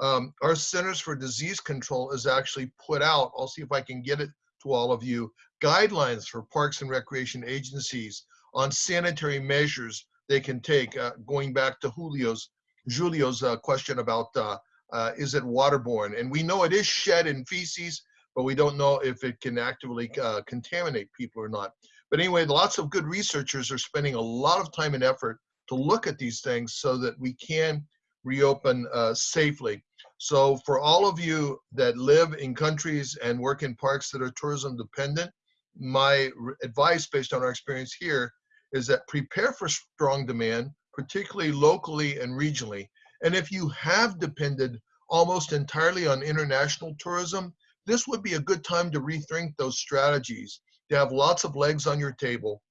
J: Um, our Centers for Disease Control has actually put out, I'll see if I can get it to all of you, guidelines for parks and recreation agencies on sanitary measures they can take, uh, going back to Julio's, Julio's uh, question about uh, uh is it waterborne? And we know it is shed in feces, but we don't know if it can actively uh, contaminate people or not. But anyway, lots of good researchers are spending a lot of time and effort to look at these things so that we can reopen uh, safely. So for all of you that live in countries and work in parks that are tourism dependent, my advice based on our experience here is that prepare for strong demand, particularly locally and regionally. And if you have depended almost entirely on international tourism, this would be a good time to rethink those strategies, to have lots of legs on your table,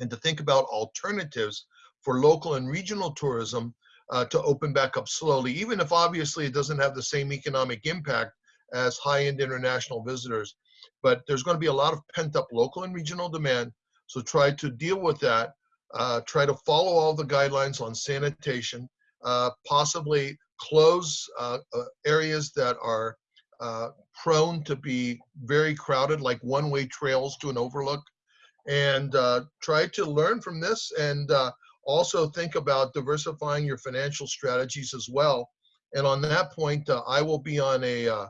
J: and to think about alternatives for local and regional tourism uh, to open back up slowly, even if obviously it doesn't have the same economic impact as high-end international visitors. But there's going to be a lot of pent-up local and regional demand, so try to deal with that. Uh, try to follow all the guidelines on sanitation, uh, possibly close uh, uh, areas that are uh, prone to be very crowded, like one-way trails to an overlook, and try to learn from this and also think about diversifying your financial strategies as well. And on that point, uh, I will be on a uh,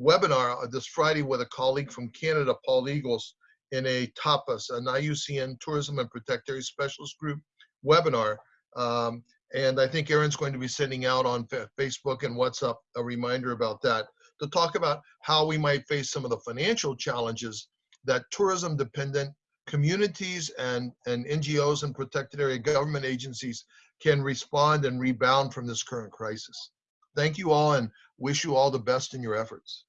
J: webinar this Friday with a colleague from Canada, Paul Eagles, in a TAPAS, an IUCN Tourism and Protected Specialist Group webinar. Um, and I think Aaron's going to be sending out on Facebook and WhatsApp a reminder about that to talk about how we might face some of the financial challenges that tourism dependent communities and, and NGOs and protected area government agencies can respond and rebound from this current crisis. Thank you all and wish you all the best in your efforts.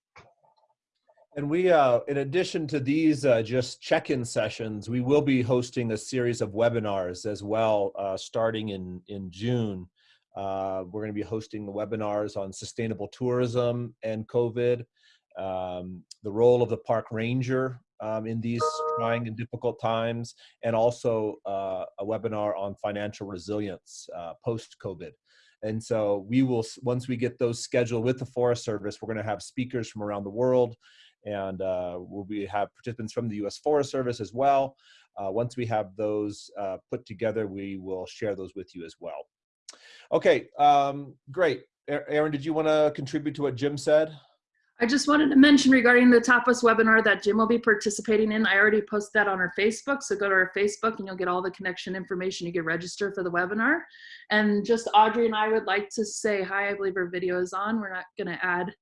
A: And we, uh, in addition to these uh, just check-in sessions, we will be hosting a series of webinars as well, uh, starting in, in June. Uh, we're going to be hosting the webinars on sustainable tourism and COVID, um, the role of the park ranger um, in these trying and difficult times, and also uh, a webinar on financial resilience uh, post-COVID. And so we will, once we get those scheduled with the Forest Service, we're gonna have speakers from around the world, and uh, we'll be have participants from the U.S. Forest Service as well. Uh, once we have those uh, put together, we will share those with you as well. Okay, um, great. Aaron, did you want to contribute to what Jim said?
D: I just wanted to mention regarding the Tapas webinar that Jim will be participating in. I already posted that on our Facebook, so go to our Facebook and you'll get all the connection information. You get registered for the webinar. And just Audrey and I would like to say hi. I believe our video is on. We're not going to add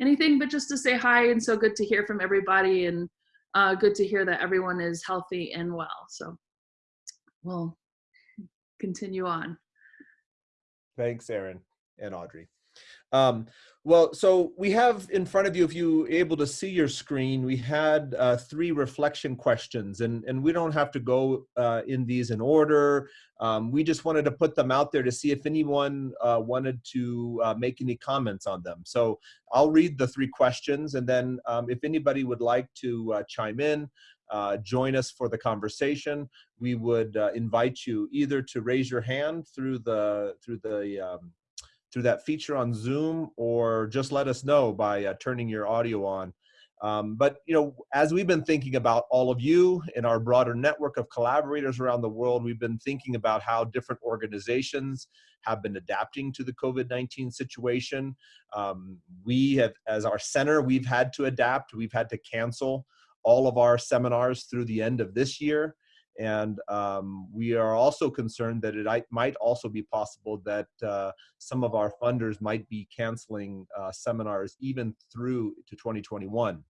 D: anything but just to say hi and so good to hear from everybody and uh, good to hear that everyone is healthy and well. So we'll continue on.
A: Thanks, Aaron and Audrey. Um, well, so we have in front of you, if you able to see your screen, we had uh, three reflection questions, and, and we don't have to go uh, in these in order. Um, we just wanted to put them out there to see if anyone uh, wanted to uh, make any comments on them. So I'll read the three questions, and then um, if anybody would like to uh, chime in, uh, join us for the conversation, we would invite you either to raise your hand through the through the um, through that feature on Zoom or just let us know by uh, turning your audio on. Um, but you know, as we've been thinking about all of you in our broader network of collaborators around the world, we've been thinking about how different organizations have been adapting to the COVID-19 situation. Um, we have, as our center, we've had to adapt. We've had to cancel all of our seminars through the end of this year. And um, we are also concerned that it might also be possible that uh, some of our funders might be canceling uh, seminars even through to 2021.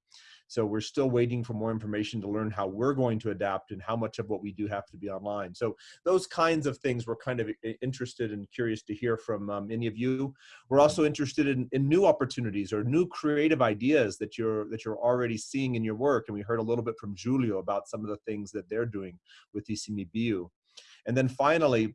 A: So we're still waiting for more information to learn how we're going to adapt and how much of what we do have to be online. So those kinds of things we're kind of interested and curious to hear from um, any of you. We're also interested in, in new opportunities or new creative ideas that you're that you're already seeing in your work. And we heard a little bit from Julio about some of the things that they're doing with ICMBio. And then finally,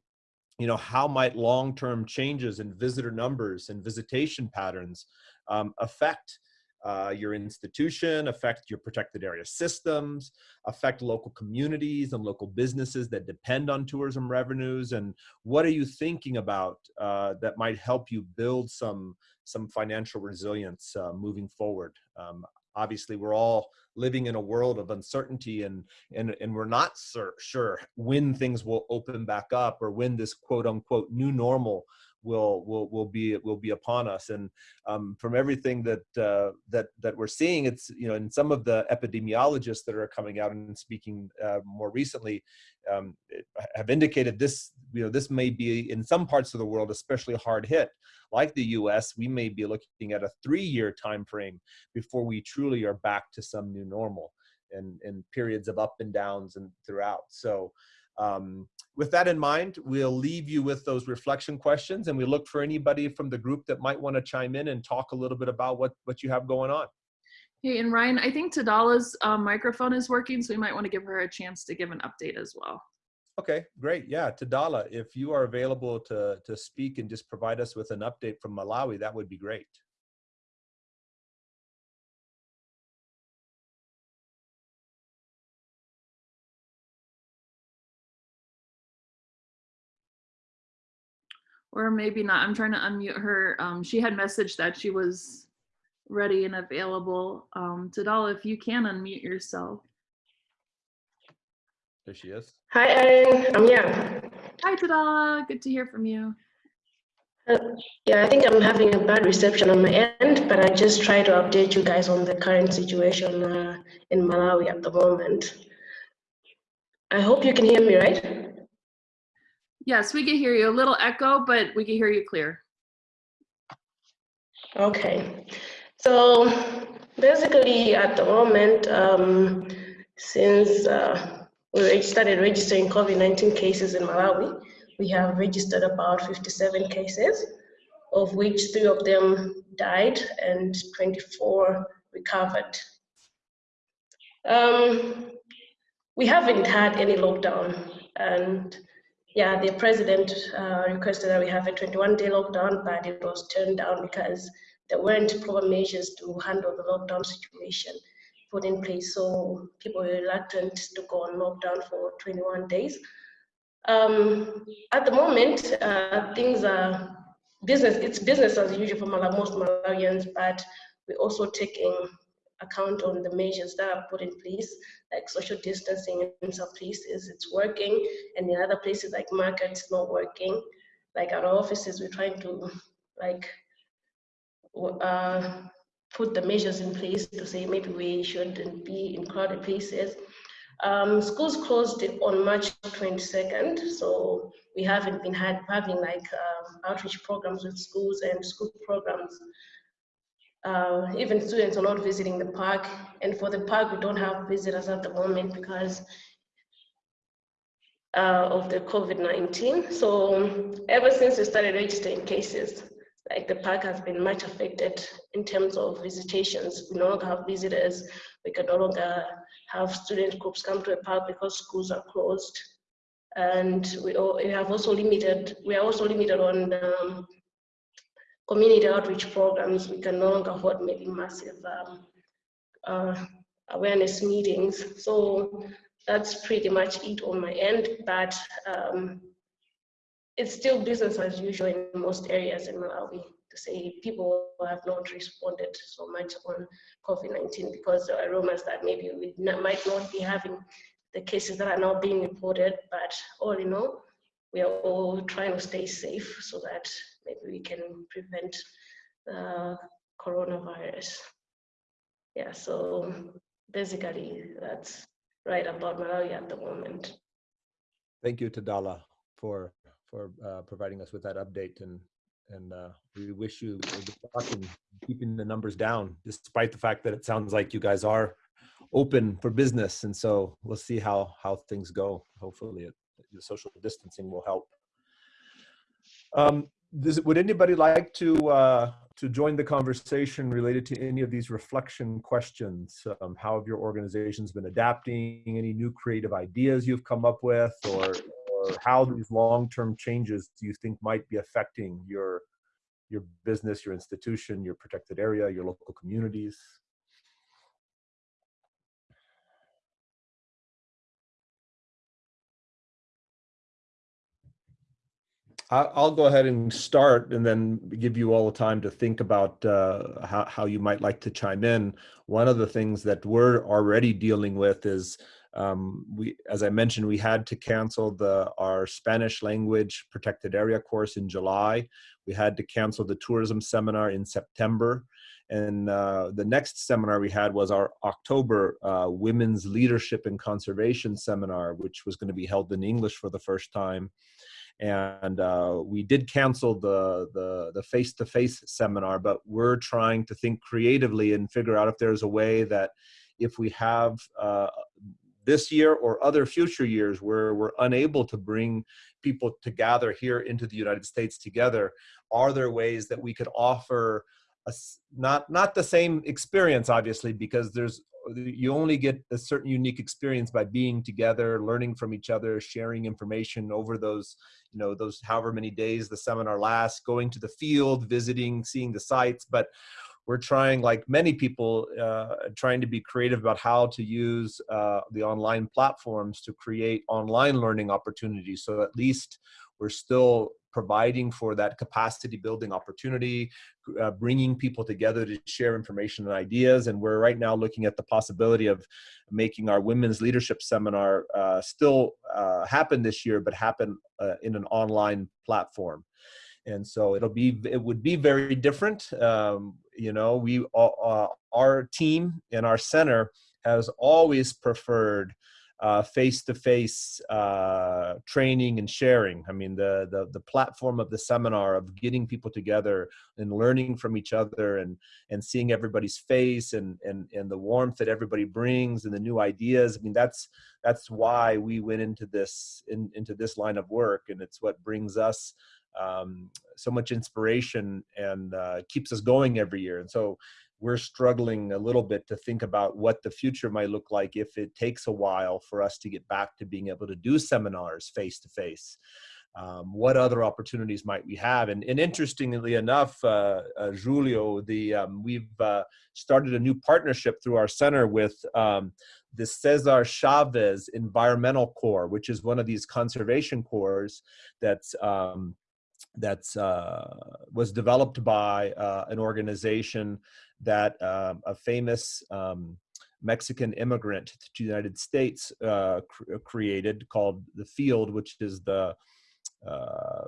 A: you know, how might long-term changes in visitor numbers and visitation patterns um, affect uh, your institution, affect your protected area systems, affect local communities and local businesses that depend on tourism revenues, and what are you thinking about uh, that might help you build some some financial resilience uh, moving forward? Um, obviously, we're all living in a world of uncertainty, and and and we're not sure when things will open back up or when this quote unquote new normal will will will be will be upon us. And um, from everything that uh, that that we're seeing, it's you know, and some of the epidemiologists that are coming out and speaking uh, more recently um, have indicated this you know this may be in some parts of the world especially hard hit. Like the U.S., we may be looking at a three-year time frame before we truly are back to some new normal and, and periods of up and downs and throughout. So um, with that in mind, we'll leave you with those reflection questions and we look for anybody from the group that might want to chime in and talk a little bit about what, what you have going on.
D: Hey, and Ryan, I think Tadala's um, microphone is working, so we might want to give her a chance to give an update as well.
A: Okay, great. Yeah, Tadala, if you are available to, to speak and just provide us with an update from Malawi, that would be great.
D: Or maybe not. I'm trying to unmute her. Um, she had messaged that she was ready and available. Um, Tadala, if you can unmute yourself.
A: There she is.
K: Hi, Aaron. I'm here.
D: Hi, Tadala. Good to hear from you.
K: Uh, yeah, I think I'm having a bad reception on my end, but I just try to update you guys on the current situation uh, in Malawi at the moment. I hope you can hear me, right?
D: Yes, we can hear you. A little echo, but we can hear you clear.
K: Okay. So basically at the moment, um, since uh, we started registering COVID-19 cases in Malawi, we have registered about 57 cases, of which three of them died and 24 recovered. Um, we haven't had any lockdown and yeah, the president uh, requested that we have a 21 day lockdown, but it was turned down because there weren't proper measures to handle the lockdown situation put in place. So people were reluctant to go on lockdown for 21 days. Um, at the moment, uh, things are business, it's business as usual for most Malawians, but we're also taking account on the measures that are put in place, like social distancing in some places, it's working, and in other places like markets, not working. Like our offices, we're trying to like uh, put the measures in place to say maybe we shouldn't be in crowded places. Um, schools closed on March 22nd, so we haven't been had, having like um, outreach programs with schools and school programs uh, even students are not visiting the park. And for the park, we don't have visitors at the moment because uh, of the COVID-19. So ever since we started registering cases, like the park has been much affected in terms of visitations. We no longer have visitors. We can no longer have student groups come to a park because schools are closed. And we, we have also limited, we are also limited on um, community outreach programs. We can no longer hold maybe massive um, uh, awareness meetings. So that's pretty much it on my end, but um, it's still business as usual in most areas in Malawi to say people have not responded so much on COVID-19 because there are rumors that maybe we not, might not be having the cases that are now being reported, but all in all, we are all trying to stay safe so that maybe we can prevent the coronavirus. Yeah, so basically that's right about Malawi at the moment.
A: Thank you, Tadala, for for uh, providing us with that update and and uh, we wish you luck in keeping the numbers down, despite the fact that it sounds like you guys are open for business. And so we'll see how how things go. Hopefully, it, the social distancing will help. Um, would anybody like to uh, to join the conversation related to any of these reflection questions? Um, how have your organizations been adapting? Any new creative ideas you've come up with, or or how these long-term changes do you think might be affecting your your business, your institution, your protected area, your local communities? I'll go ahead and start and then give you all the time to think about uh, how, how you might like to chime in. One of the things that we're already dealing with is um, we, as I mentioned, we had to cancel the our Spanish language protected area course in July. We had to cancel the tourism seminar in September. And uh, the next seminar we had was our October uh, Women's Leadership and Conservation Seminar, which was going to be held in English for the first time. And uh, we did cancel the the the face-to-face seminar, but we're trying to think creatively and figure out if there's a way that if we have uh, this year or other future years where we're unable to bring people to gather here into the United States together, are there ways that we could offer a, not not the same experience obviously because there's you only get a certain unique experience by being together learning from each other sharing information over those you know those however many days the seminar lasts going to the field visiting seeing the sites but we're trying, like many people, uh, trying to be creative about how to use uh, the online platforms to create online learning opportunities. So at least we're still providing for that capacity building opportunity, uh, bringing people together to share information and ideas. And we're right now looking at the possibility of making our women's leadership seminar uh, still uh, happen this year, but happen uh, in an online platform and so it'll be it would be very different um, you know we uh, our team and our center has always preferred uh, face-to-face uh, training and sharing. I mean, the, the the platform of the seminar of getting people together and learning from each other and and seeing everybody's face and and and the warmth that everybody brings and the new ideas. I mean, that's that's why we went into this in, into this line of work, and it's what brings us um, so much inspiration and uh, keeps us going every year. And so we're struggling a little bit to think about what the future might look like if it takes a while for us to get back to being able to do seminars face to face. Um, what other opportunities might we have? And, and interestingly enough, uh, uh, Julio, the um, we've uh, started a new partnership through our center with um, the Cesar Chavez Environmental Corps, which is one of these conservation corps that's um, that's uh, was developed by uh, an organization that uh, a famous um, Mexican immigrant to the United States uh, cr created called the Field, which is the uh,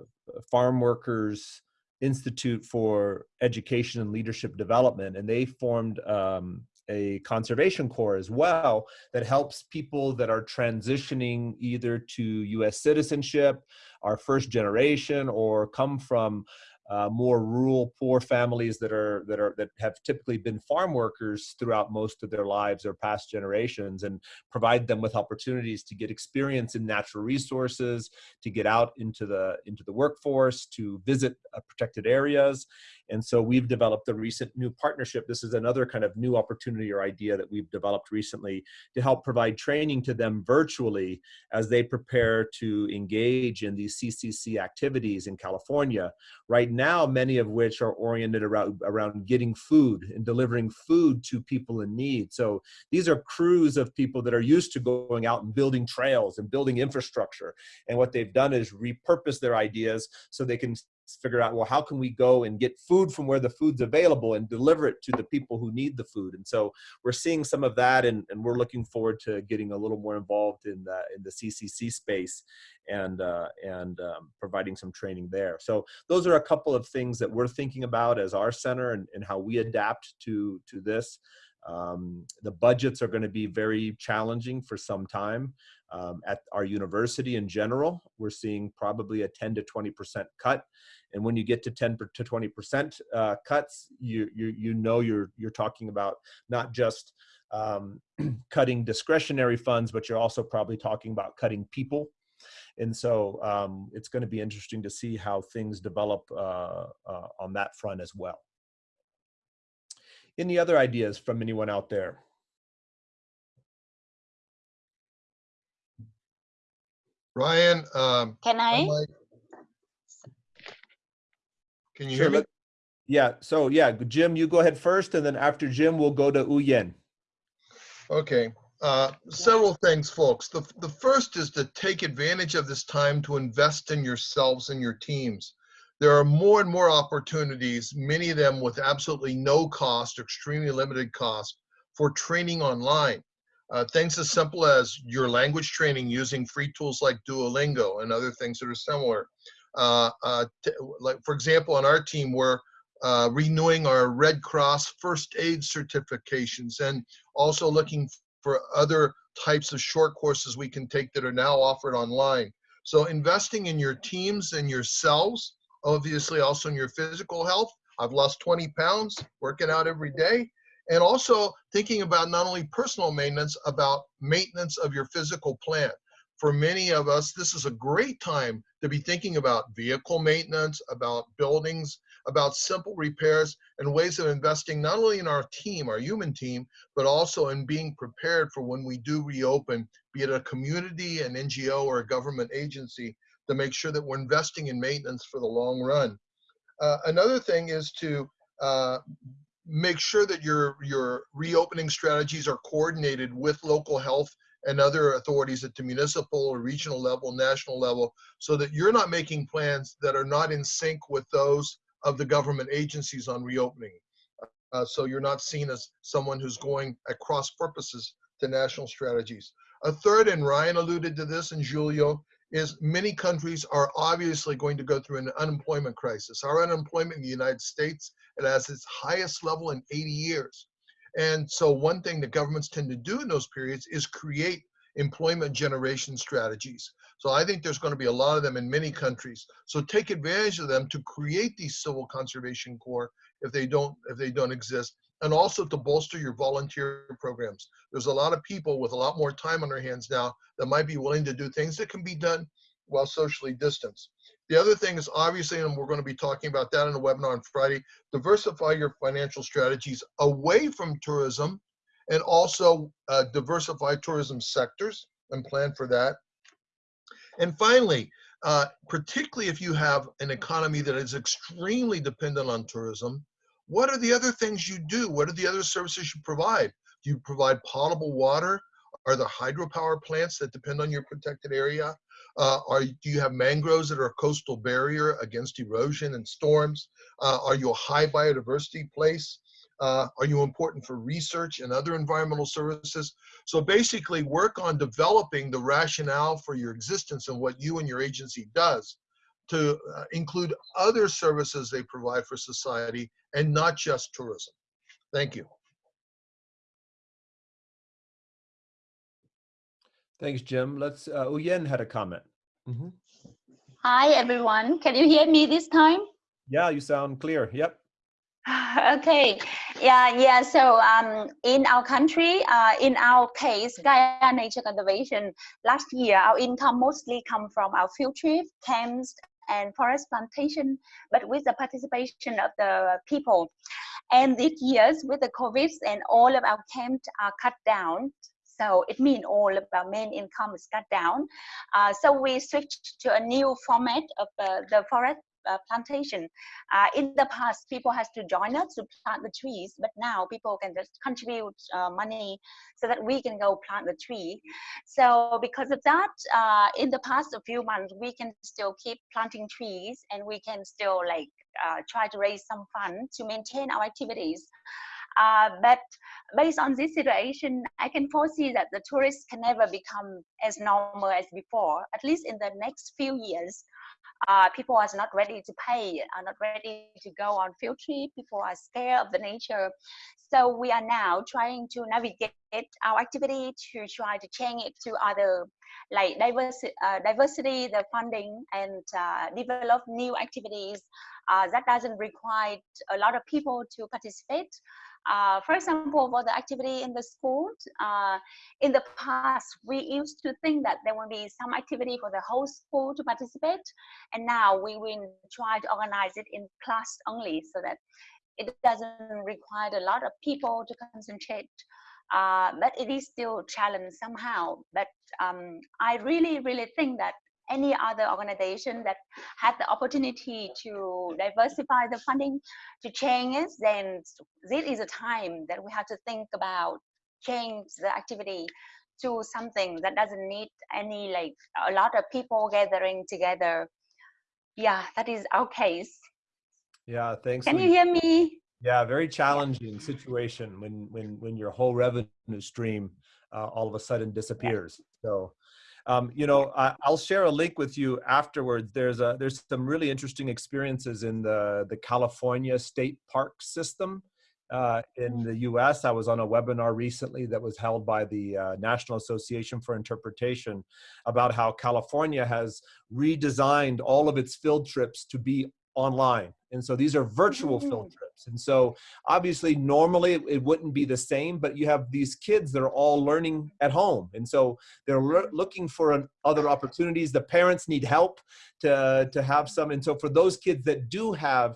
A: Farm Workers Institute for Education and Leadership Development, and they formed um, a conservation corps as well that helps people that are transitioning either to US citizenship, our first generation, or come from uh, more rural, poor families that are that are that have typically been farm workers throughout most of their lives or past generations, and provide them with opportunities to get experience in natural resources, to get out into the into the workforce, to visit uh, protected areas, and so we've developed a recent new partnership. This is another kind of new opportunity or idea that we've developed recently to help provide training to them virtually as they prepare to engage in these CCC activities in California. Right now, many of which are oriented around, around getting food and delivering food to people in need. So these are crews of people that are used to going out and building trails and building infrastructure. And what they've done is repurpose their ideas so they can figure out well how can we go and get food from where the food's available and deliver it to the people who need the food and so we're seeing some of that and, and we're looking forward to getting a little more involved in the in the ccc space and uh, and um, providing some training there so those are a couple of things that we're thinking about as our center and, and how we adapt to to this um, the budgets are going to be very challenging for some time. Um, at our university in general, we're seeing probably a 10 to 20% cut. And when you get to 10 to 20% uh, cuts, you, you, you know you're, you're talking about not just um, (clears throat) cutting discretionary funds, but you're also probably talking about cutting people. And so um, it's going to be interesting to see how things develop uh, uh, on that front as well. Any other ideas from anyone out there?
J: Ryan, um,
I: Can I?
J: like- can you
A: Sure,
J: hear me?
A: let- Yeah, so yeah, Jim, you go ahead first, and then after Jim, we'll go to Uyen.
J: Okay, uh, several things, folks. The, the first is to take advantage of this time to invest in yourselves and your teams. There are more and more opportunities, many of them with absolutely no cost, extremely limited cost, for training online. Uh, things as simple as your language training using free tools like Duolingo and other things that are similar. Uh, uh, like for example, on our team, we're uh, renewing our Red Cross first aid certifications and also looking for other types of short courses we can take that are now offered online. So investing in your teams and yourselves, obviously also in your physical health. I've lost 20 pounds working out every day. And also thinking about not only personal maintenance, about maintenance of your physical plant. For many of us, this is a great time to be thinking about vehicle maintenance, about buildings, about simple repairs and ways of investing not only in our team, our human team, but also in being prepared for when we do reopen, be it a community, an NGO, or a government agency, to make sure that we're investing in maintenance for the long run. Uh, another thing is to uh, make sure that your, your reopening strategies are coordinated with local health and other authorities at the municipal or regional level, national level, so that you're not making plans that are not in sync with those of the government agencies on reopening. Uh, so you're not seen as someone who's going at cross purposes to national strategies. A third, and Ryan alluded to this and Julio, is many countries are obviously going to go through an unemployment crisis. Our unemployment in the United States, it has its highest level in 80 years. And so one thing that governments tend to do in those periods is create employment generation strategies. So I think there's going to be a lot of them in many countries. So take advantage of them to create these civil conservation corps if they don't if they don't exist and also to bolster your volunteer programs. There's a lot of people with a lot more time on their hands now that might be willing to do things that can be done while socially distanced. The other thing is obviously, and we're going to be talking about that in the webinar on Friday, diversify your financial strategies away from tourism and also uh, diversify tourism sectors and plan for that. And finally, uh, particularly if you have an economy that is extremely dependent on tourism, what are the other things you do? What are the other services you provide? Do you provide potable water? Are there hydropower plants that depend on your protected area? Uh, are do you have mangroves that are a coastal barrier against erosion and storms? Uh, are you a high biodiversity place? Uh, are you important for research and other environmental services? So basically work on developing the rationale for your existence and what you and your agency does to uh, include other services they provide for society and not just tourism. Thank you.
A: Thanks, Jim. Let's, uh, Uyen had a comment. Mhm.
I: Hi, everyone. Can you hear me this time?
A: Yeah, you sound clear. Yep. (sighs)
I: okay yeah yeah so um in our country uh in our case gaia nature conservation last year our income mostly come from our field trip camps and forest plantation but with the participation of the people. And these years with the covid and all of our camps are cut down so it means all of our main income is cut down. Uh, so we switched to a new format of uh, the forest uh, plantation. Uh, in the past, people has to join us to plant the trees, but now people can just contribute uh, money so that we can go plant the tree. So because of that, uh, in the past a few months, we can still keep planting trees and we can still like uh, try to raise some funds to maintain our activities. Uh, but based on this situation, I can foresee that the tourists can never become as normal as before, at least in the next few years uh, people are not ready to pay, are not ready to go on field trip. People are scared of the nature. So we are now trying to navigate our activity to try to change it to other like diversity, uh, diversity the funding and uh, develop new activities uh, that doesn't require a lot of people to participate uh, for example, for the activity in the school, uh, in the past, we used to think that there will be some activity for the whole school to participate. And now we will try to organize it in class only so that it doesn't require a lot of people to concentrate. Uh, but it is still a challenge somehow. But um, I really, really think that any other organization that had the opportunity to diversify the funding to change it, then this is a time that we have to think about change the activity to something that doesn't need any like a lot of people gathering together. Yeah, that is our case.
A: Yeah, thanks.
I: Can you hear me?
A: Yeah, very challenging situation when when when your whole revenue stream uh, all of a sudden disappears. So um, you know, I, will share a link with you afterwards. There's a there's some really interesting experiences in the the California State Park system uh, in mm. the U.S. I was on a webinar recently that was held by the uh, National Association for Interpretation about how California has redesigned all of its field trips to be online. And so these are virtual field mm. trips. And so obviously normally it, it, wouldn't be the same, but you have these kids that are all learning at home. And so they're looking for an, other opportunities. The parents need help to, to have some. And so for those kids that do have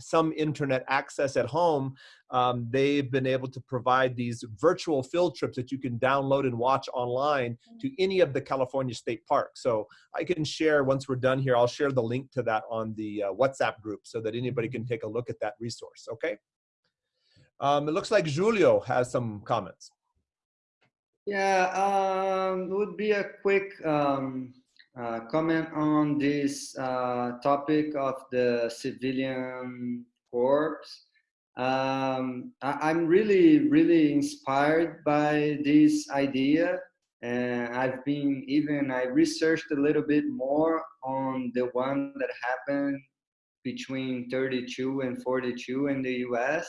A: some internet access at home, um, they've been able to provide these virtual field trips that you can download and watch online to mm. any of the California state parks. So I can share, once we're done here, I'll share the link to that on the uh, WhatsApp group so that anybody can take a look at that resource, okay? Um, it looks like Julio has some comments.
H: Yeah, um, it would be a quick um, uh, comment on this uh, topic of the civilian corps. Um, I, am really, really inspired by this idea. And I've been even, I researched a little bit more on the one that happened between 32 and 42 in the US.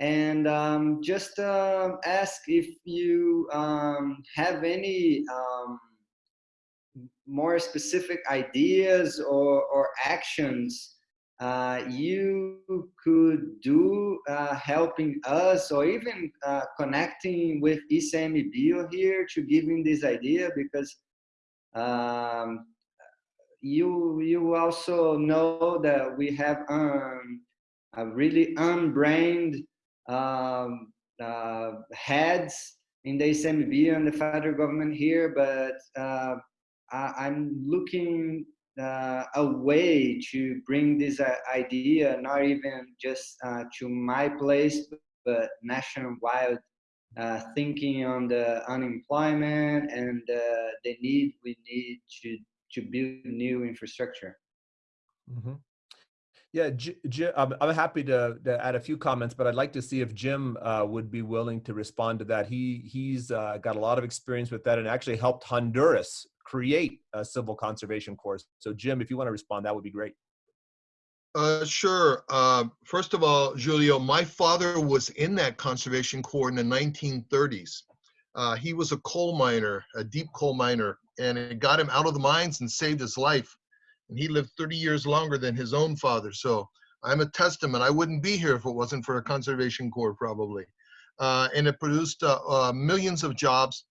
H: And um, just uh, ask if you um, have any um, more specific ideas or, or actions uh, you could do uh, helping us or even uh, connecting with ICMBio here to giving this idea because um, you you also know that we have um, a really unbrained um, uh, heads in the ICMBio and the federal government here, but uh, I'm looking uh, a way to bring this uh, idea, not even just uh, to my place, but nationwide, uh, thinking on the unemployment and the need we need to, to build new infrastructure.
A: Mm -hmm. Yeah, Jim, I'm happy to, to, add a few comments, but I'd like to see if Jim uh, would be willing to respond to that. He he's uh, got a lot of experience with that and actually helped Honduras create a civil conservation course. So Jim, if you want to respond, that would be great.
J: Uh, sure. Uh, first of all, Julio, my father was in that conservation corps in the 1930s. Uh, he was a coal miner, a deep coal miner, and it got him out of the mines and saved his life. and he lived 30 years longer than his own father. So I'm a testament. I wouldn't be here if it wasn't for a conservation corps, probably. Uh, and it produced uh, uh, millions of jobs.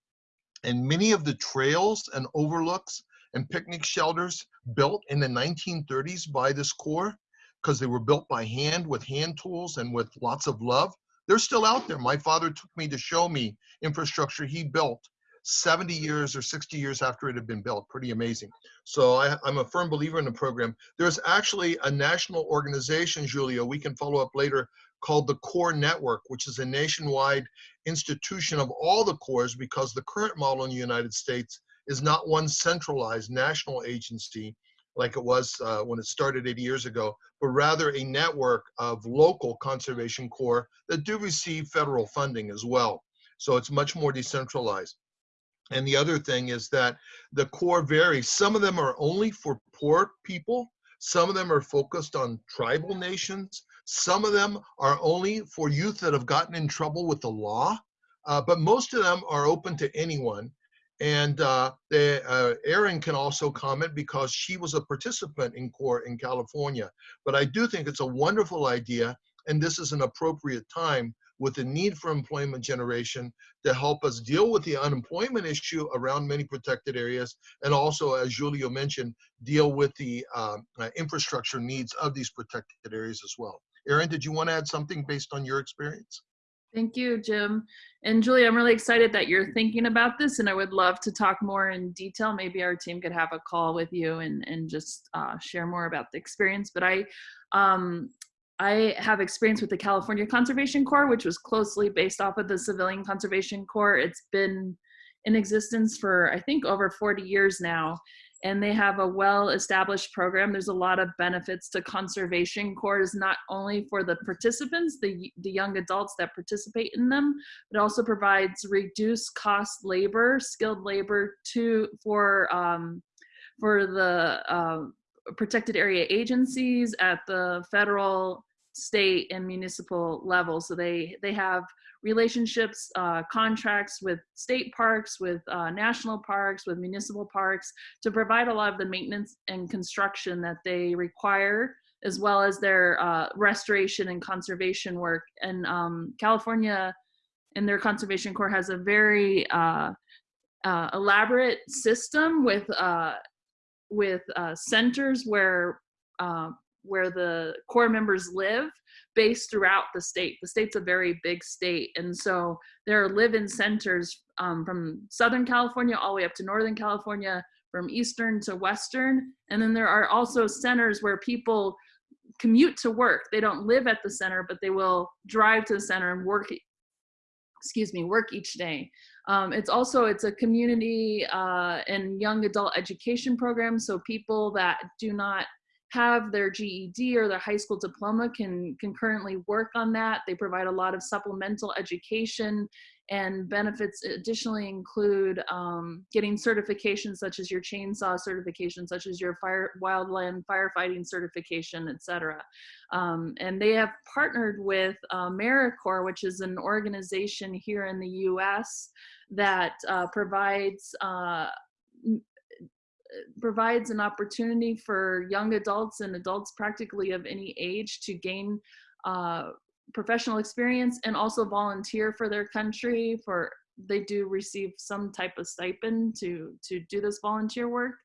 J: And many of the trails and overlooks and picnic shelters built in the 1930s by this corps, because they were built by hand with hand tools and with lots of love, they're still out there. My father took me to show me infrastructure he built 70 years or 60 years after it had been built. Pretty amazing. So I, am a firm believer in the program. There's actually a national organization, Julia, we can follow up later, called the Corps Network, which is a nationwide institution of all the corps because the current model in the United States is not one centralized national agency like it was uh, when it started 80 years ago, but rather a network of local conservation corps that do receive federal funding as well. So it's much more decentralized. And the other thing is that the corps varies. Some of them are only for poor people. Some of them are focused on tribal nations. Some of them are only for youth that have gotten in trouble with the law. Uh, but most of them are open to anyone. And uh, uh, Aaron can also comment because she was a participant in CORE in California. But I do think it's a wonderful idea, and this is an appropriate time with the need for employment generation to help us deal with the unemployment issue around many protected areas, and also, as Julio mentioned, deal with the uh, infrastructure needs of these protected areas as well. Aaron, did you want to add something based on your experience?
D: Thank you, Jim. And Julie, I'm really excited that you're thinking about this and I would love to talk more in detail. Maybe our team could have a call with you and, and just uh, share more about the experience. But I, um, I have experience with the California Conservation Corps, which was closely based off of the Civilian Conservation Corps. It's been in existence for, I think, over 40 years now and they have a well-established program. There's a lot of benefits to conservation corps, not only for the participants, the, the young adults that participate in them, but also provides reduced cost labor, skilled labor to for um, for the uh, protected area agencies at the federal, state, and municipal level. So they they have relationships, uh, contracts with state parks, with uh, national parks, with municipal parks to provide a lot of the maintenance and construction that they require as well as their uh, restoration and conservation work. And um, California and their conservation corps has a very uh, uh, elaborate system with uh, with centers where where the corps members live based throughout the state. The state's a very big state. And so there are live-in centers um, from Southern California all the way up to Northern California, from Eastern to Western. And then there are also centers where people commute to work. They don't live at the center, but they will drive to the center and work, excuse me, work each day. Um, it's also, it's a community uh, and young adult education program. So people that do not have their GED or their high school diploma can, concurrently work on that. They provide a lot of supplemental education and benefits additionally include um, getting certifications such as your chainsaw certification, such as your fire wildland firefighting certification, etc. Um, and they have partnered with uh, AmeriCorps, which is an organization here in the U.S. that uh, provides uh, provides an opportunity for young adults and adults practically of any age to gain uh, professional experience and also volunteer for their country for they do receive some type of stipend to to do this volunteer work.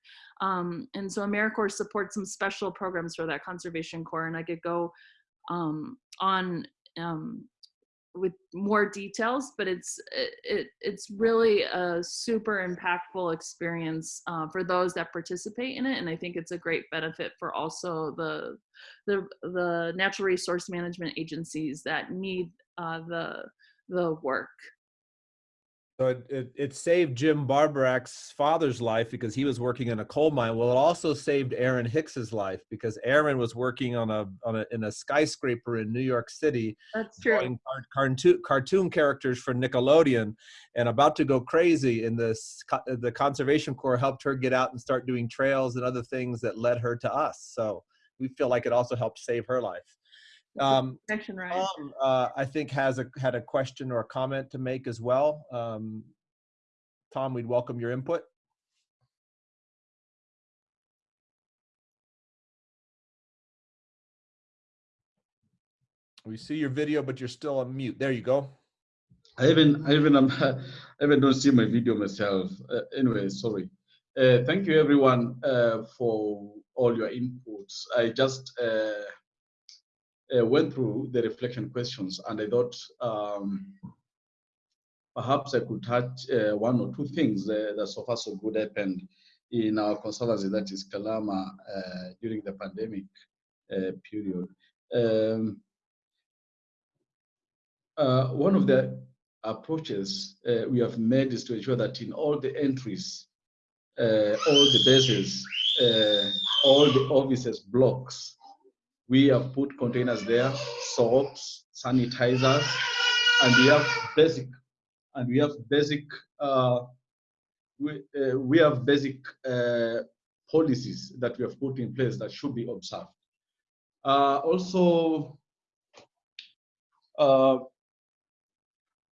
D: Um, and so AmeriCorps supports some special programs for that conservation corps and I could go um, on um, with more details, but it's it, it's really a super impactful experience uh, for those that participate in it, and I think it's a great benefit for also the the the natural resource management agencies that need uh, the the work.
A: So it, it, it, saved Jim Barborak's father's life because he was working in a coal mine. Well, it also saved Aaron Hicks's life because Aaron was working on a, on a in a skyscraper in New York City.
D: That's true.
A: Cartoon, cartoon characters for Nickelodeon, and about to go crazy. And the the Conservation Corps helped her get out and start doing trails and other things that led her to us. So we feel like it also helped save her life. Um, Tom, uh, I think has a, had a question or a comment to make as well. Um, Tom, we'd welcome your input. We see your video, but you're still on mute. There you go.
E: I even, I even, um, (laughs) I even don't see my video myself. Uh, anyway, sorry. Uh, thank you everyone uh, for all your inputs. I just uh, uh, uh, went through the reflection questions and I thought um, perhaps I could touch uh, one or two things that so far so good happened in our conservancy, that is Kalama, during the pandemic period. Um, uh, one of the approaches uh, we have made is to ensure that in all the entries, uh, all the bases, uh, all the offices, blocks, we have put containers there, soaps, sanitizers, and we have basic, and we have basic, uh, we, uh, we have basic policies that we have put in place that should be observed. also, uh,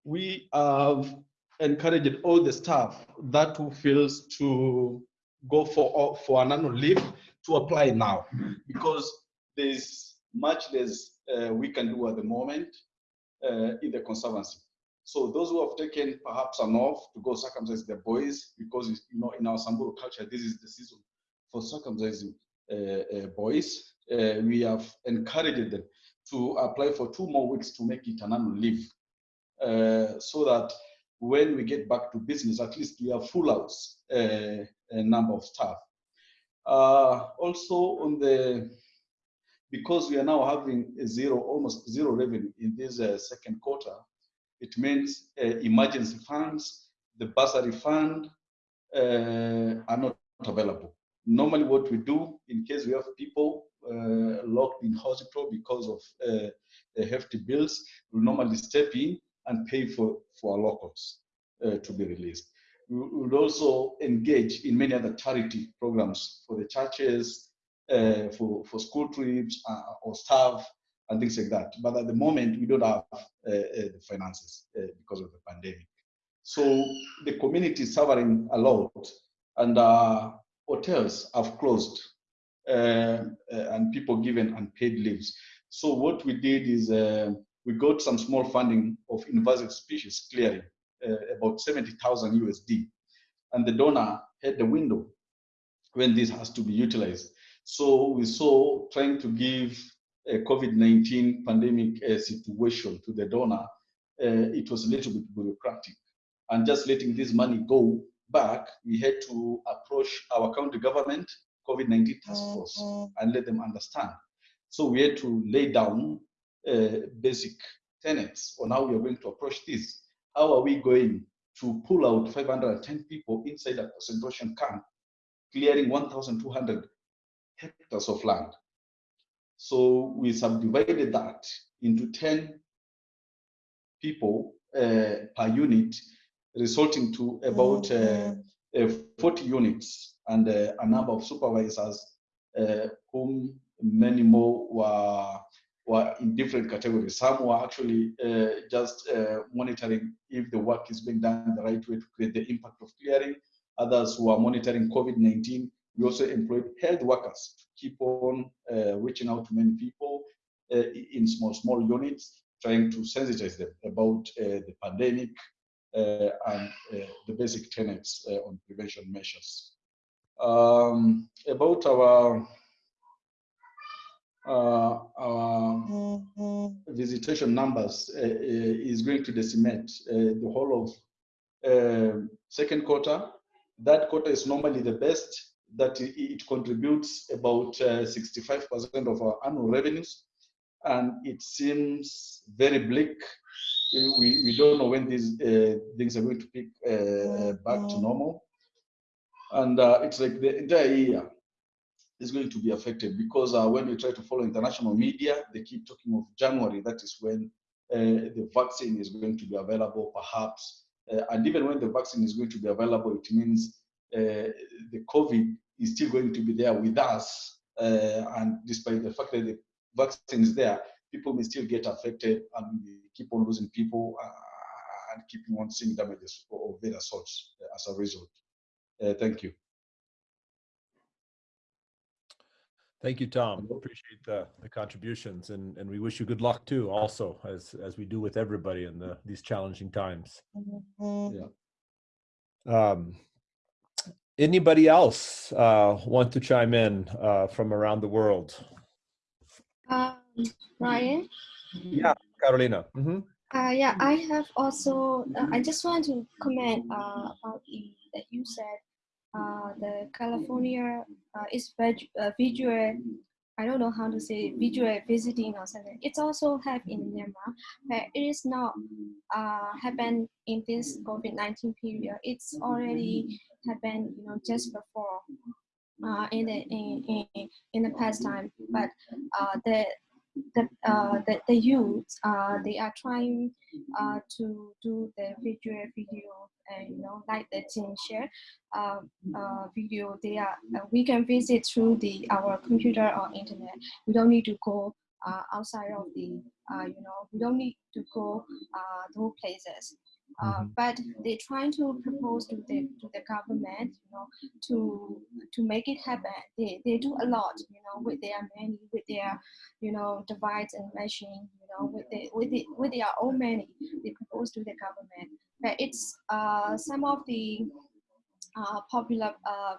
E: we have encouraged all the staff that who feels to go for for an annual leave to apply now because there's much less uh, we can do at the moment uh, in the conservancy. So those who have taken perhaps an off to go circumcise their boys, because you know in our Samburu culture this is the season for circumcising uh, uh boys. Uh, we have encouraged them to apply for two more weeks to make it an annual leave uh, so that when we get back to business, at least we have full house a number of staff. Also on the, because we are now having a zero, almost zero revenue in this uh, second quarter, it means uh, emergency funds, the bursary fund uh, are not available. Normally what we do in case we have people locked in hospital because of hefty bills, we normally step in and pay for, for our locals uh, to be released. We would also engage in many other charity programs for the churches, uh, for, for school trips uh, or staff and things like that. But at the moment, we don't have uh, uh, the finances because of the pandemic. So the community is suffering a lot and hotels have closed and people given unpaid leaves. So what we did is we got some small funding of invasive species clearing, about 70,000 USD. And the donor had the window when this has to be utilized. So we saw trying to give a COVID-19 pandemic uh, situation to the donor, uh, it was a little bit bureaucratic. And just letting this money go back, we had to approach our county government, COVID-19 task force, and let them understand. So we had to lay down uh, basic tenets on how we are going to approach this. How are we going to pull out 510 people inside a concentration camp, clearing 1,200 hectares of land? So we subdivided that into 10 people uh, per unit, resulting to about uh, uh, 40 units and uh, a number of supervisors, uh, whom many more were were in different categories. Some were actually uh, just monitoring if the work is being done the right way to create the impact of clearing. Others were monitoring COVID-19. We also employed health workers to keep on uh, reaching out to many people uh, in small, small units, trying to sensitize them about uh, the pandemic uh, and the basic tenets on prevention measures. Um, about our uh, our visitation numbers uh, uh, is going to decimate the whole of second quarter. That quarter is normally the best that it contributes about 65% of our annual revenues. And it seems very bleak. We, we don't know when these uh, things are going to pick uh, back to normal. And uh, it's like the entire year is going to be affected because uh, when we try to follow international media, they keep talking of January. That is when uh, the vaccine is going to be available, perhaps. Uh, and even when the vaccine is going to be available, it means uh, the COVID is still going to be there with us. Uh, and despite the fact that the vaccine is there, people may still get affected and we keep on losing people uh, and keeping on seeing damages of various sorts as a result. thank you.
A: Thank you, Tom. Appreciate the, the contributions and, and we wish you good luck too, also, as, as we do with everybody in the, these challenging times.
E: Yeah.
A: Um, anybody else uh, want to chime in uh, from around the world?
G: Um, Ryan?
A: Yeah, Carolina. Mhm.
G: Uh, yeah, I have also, uh, I just want to comment uh, about the, that you said uh, the California uh, is veg- uh, visual, I don't know how to say visual visiting or something. It's also have in Myanmar, but it is not uh, happen in this COVID-19 period. It's already happened, you know, just before uh, in the in, in, in the past time. But uh, the the, uh, the, the youth, uh, they are trying uh, to do the visual video and you know like the team share uh, uh, video. They are uh, we can visit through the our computer or internet. We don't need to go uh, outside of the uh, you know we don't need to go uh, those places uh,
A: Mhm.
G: but they're trying to propose to the to the government, you know, to to make it happen. They, they do a lot, you know, with their money, with their, you know, device and machine, you know, with the with the with their own money. They propose to the government. But it's uh some of the uh, popular uh,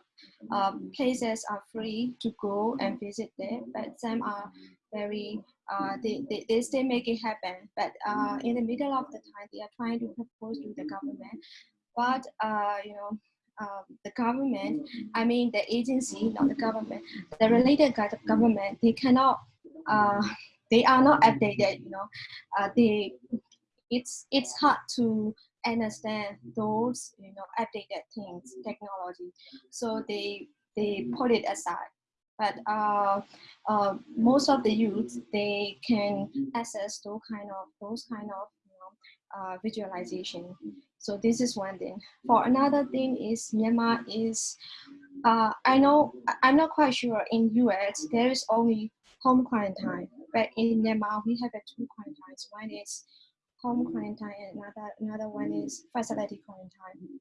G: uh, places are free to go and visit there, but some are very uh, they, they, they still make it happen. But uh, in the middle of the time, they are trying to propose to the government. But uh, you know, um, the government, I mean the agency, not the government, the related gov- government, they cannot, uh, they are not updated. You know, uh, they, it's it's hard to understand those you know updated things, technology. So they they put it aside but uh, uh, most of the youth they can access those kind of those kind of you know, uh, visualization. So this is one thing. For another thing is Myanmar is uh, I know I'm not quite sure in US there is only home quarantine, but in Myanmar we have two quarantines. One is home quarantine and another another one is facility quarantine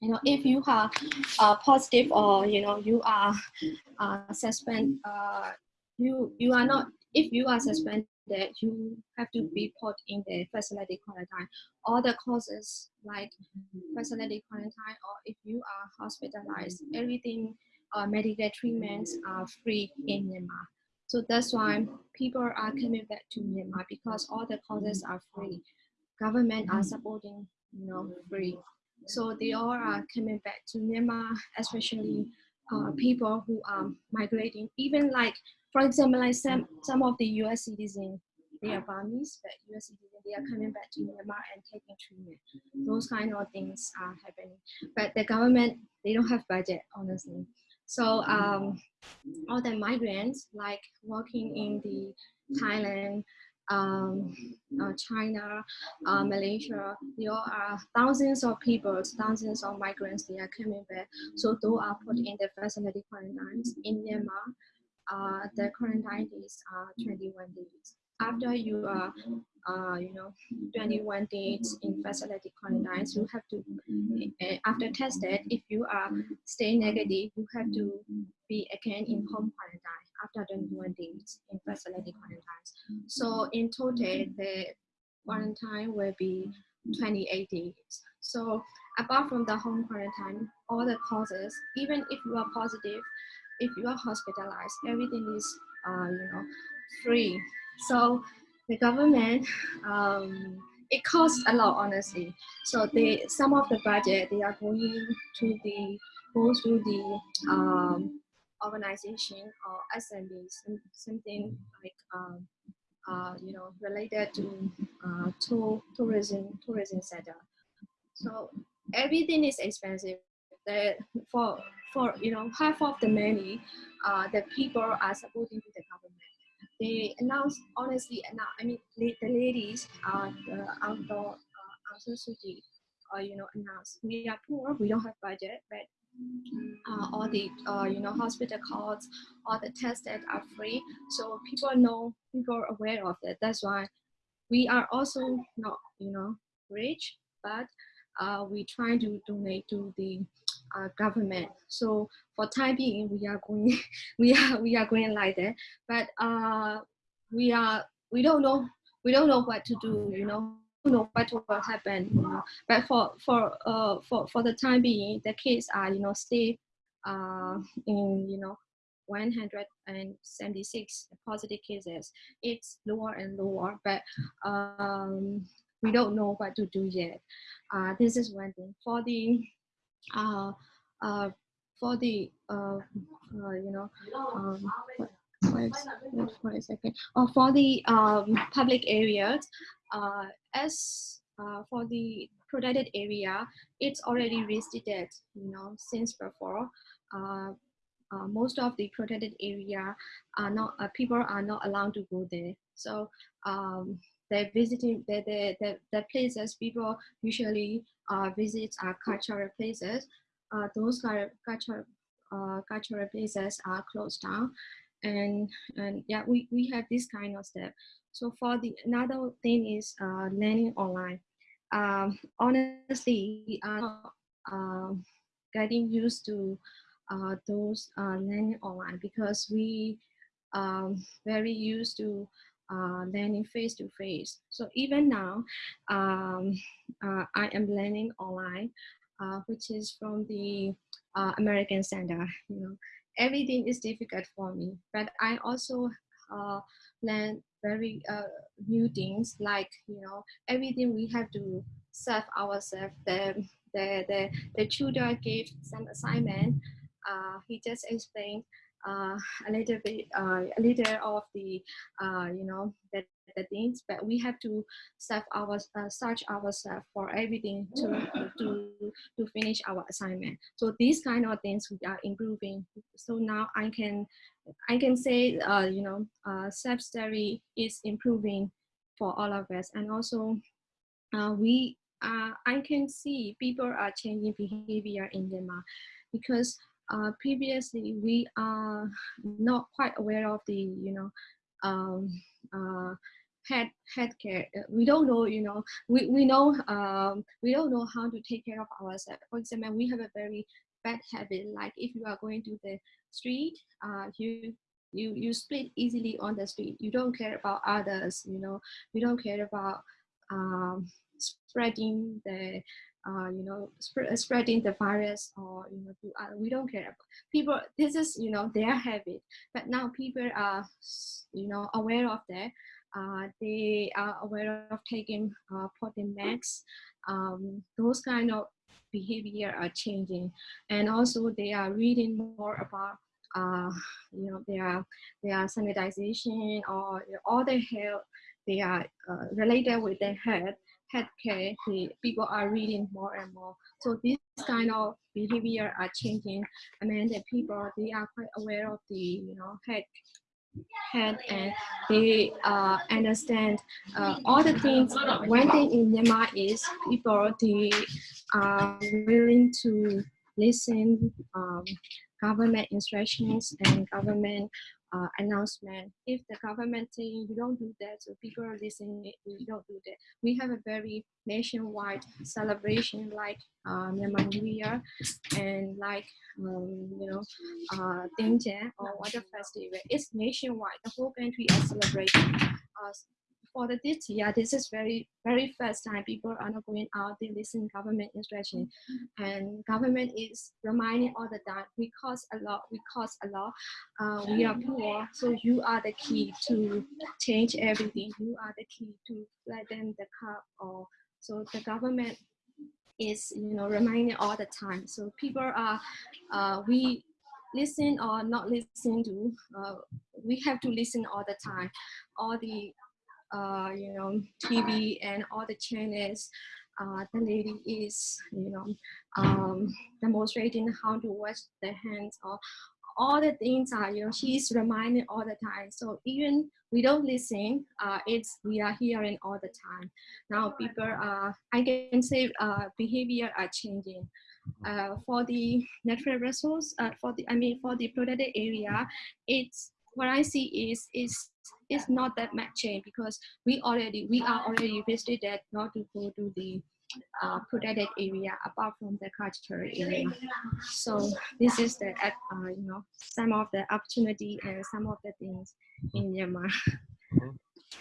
G: you know if you are uh, positive or you know you are uh, suspend uh, you you are not if you are suspended you have to be put in the facility quarantine. All the causes like facility quarantine or if you are hospitalized everything uh, medical treatments are free in myanmar. So that's why people are coming back to myanmar because all the causes are free. Government are supporting you know free so they all are coming back to Myanmar, especially uh, people who are migrating. Even like, for example, like some some of the U.S. citizens, they are Burmese, but U.S. citizens they are coming back to Myanmar and taking treatment. Those kind of things are happening. But the government they don't have budget, honestly. So um, all the migrants like working in the Thailand, um, uh, China, uh, Malaysia, there are thousands of people, thousands of migrants, they are coming back. So those are put in the facility quarantines in Myanmar. Uh, the quarantine are 21 days. After you are, uh, you know, 21 days in facility quarantines, you have to, uh, after tested, if you are stay negative, you have to be again in home quarantine after 21 days in facility quarantines. So in total, the quarantine will be 28 days. So apart from the home quarantine, all the causes, even if you are positive, if you are hospitalized, everything is, uh, you know, free. So the government, um, it costs a lot, honestly. So they, some of the budget, they are going to the, goes to the um, organization or SME, some, something like um, uh, you know related to uh, to tourism tourism sector. So everything is expensive. The, for for you know half of the money, uh, the people are supporting the government. They announce honestly, I mean the, ladies, uh, the outdoor uh, San uh, you know announce we are poor, we don't have budget, but uh, all the uh, you know hospital costs, all the tests that are free. So people know, people are aware of that. That's why we are also not you know rich, but uh, we try to donate to the uh, government. So for time being, we are going, (laughs) we are we are going like that. But uh, we are we don't know we don't know what to do. You know, know what will happen. You know, but for for uh for for the time being, the kids are you know stay uh in you know 176 positive cases. It's lower and lower, but um, we don't know what to do yet. Uh, this is one thing. For the uh, uh, for the uh, uh, you know um, wait for a second. Oh, for the um, public areas, as uh, for the protected area, it's already restricted, you know, since before. Uh, uh, most of the protected area are not uh, people are not allowed to go there. So um, they're visiting the, places people usually uh, visit are cultural places. Uh, those cultural uh, cultural places are closed down, and and yeah, we, we have this kind of step. So for the another thing is uh, learning online. Um, honestly, we are um, getting used to uh, those uh, learning online because we um, very used to uh, learning face to face. So even now, um, uh, I am learning online, uh, which is from the uh, American Center. You know, everything is difficult for me, but I also learn very new things like you know everything we have to serve ourselves. The the the the tutor gave some assignment uh, he just explained uh, a little bit, uh, a little of the, uh, you know, the, things, but we have to self our, uh, search ourselves for everything to, to, to finish our assignment. So these kind of things we are improving. So now I can, I can say, uh, you know, uh, self-study is improving for all of us. And also uh, we, uh, I can see people are changing behavior in Myanmar because uh, previously we are not quite aware of the you know um, uh, head head care. Uh, we don't know you know we, we know um, we don't know how to take care of ourselves. For example we have a very bad habit like if you are going to the street uh, you you you split easily on the street. You don't care about others you know. You don't care about um, spreading the uh, you know, sp- spreading the virus or, you know, do, uh, we don't care. People, this is, you know, their habit. But now people are, you know, aware of that. Uh, they are aware of taking, uh, masks. Um, those kind of behavior are changing. And also they are reading more about uh, you know, their, their sanitization or all their health, they are uh, related with their health healthcare, the people are reading more and more. So this kind of behavior are changing. I mean, the people they are quite aware of the you know health head and they uh, understand uh, all the things. One thing in Myanmar is people they are willing to listen um, government instructions and government uh, announcement. If the government saying you don't do that, so people are listening, we don't do that. We have a very nationwide celebration like uh, Myanmar New Year and like, um, you know, uh, or Water Festival. It's nationwide. The whole country is celebrating. Uh, for the this yeah, this is very, very first time people are not going out, they listen government instruction. And government is reminding all the time, we cost a lot, we cost a lot, uh, we are poor, so you are the key to change everything. You are the key to flatten the cup or so the government is you know reminding all the time. So people are uh, we listen or not listen to uh, we have to listen all the time. All the uh, you know, TV and all the channels, uh, the lady is, you know, um, demonstrating how to wash the hands or all the things are, you know, she's reminding all the time. So even we don't listen, uh, it's, we are hearing all the time. Now people are, I can say uh, behavior are changing. Uh, for the natural resource, uh, for the, I mean, for the protected area, it's, what I see is, is it's not that much change because we already we are already restricted not to go to the uh, protected area apart from the cultural area. So this is the uh, you know some of the opportunity and some of the things in Myanmar. (laughs)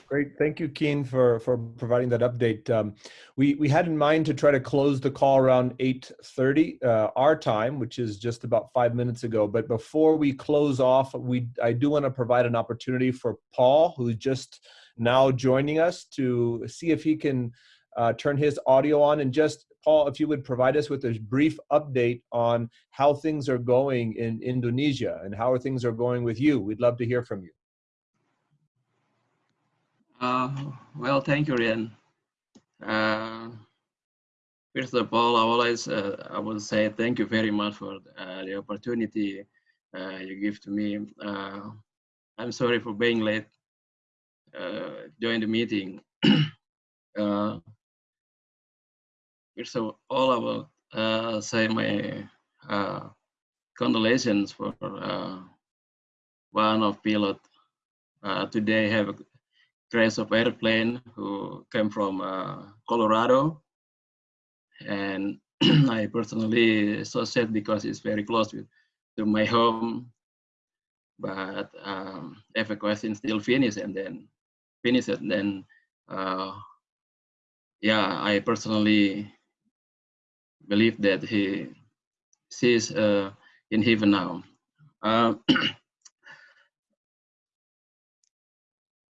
A: Great, thank you, Keen, for for providing that update. Um, we we had in mind to try to close the call around 8:30 uh, our time, which is just about five minutes ago. But before we close off, we I do want to provide an opportunity for Paul, who's just now joining us, to see if he can uh, turn his audio on and just Paul, if you would provide us with a brief update on how things are going in Indonesia and how things are going with you. We'd love to hear from you.
L: Uh, well, thank you, Ryan. Uh, first of all, I always uh, I will say thank you very much for uh, the opportunity uh, you give to me. Uh, I'm sorry for being late. during the meeting. (coughs) first of all, I will say my condolences for one of pilot today have crash of airplane who came from uh, Colorado. And (clears throat) I personally so sad because it's very close with, to my home. But um, evacuation still finished and then finished and then uh, yeah, I personally believe that he sees uh, in heaven now. (clears throat) Uh,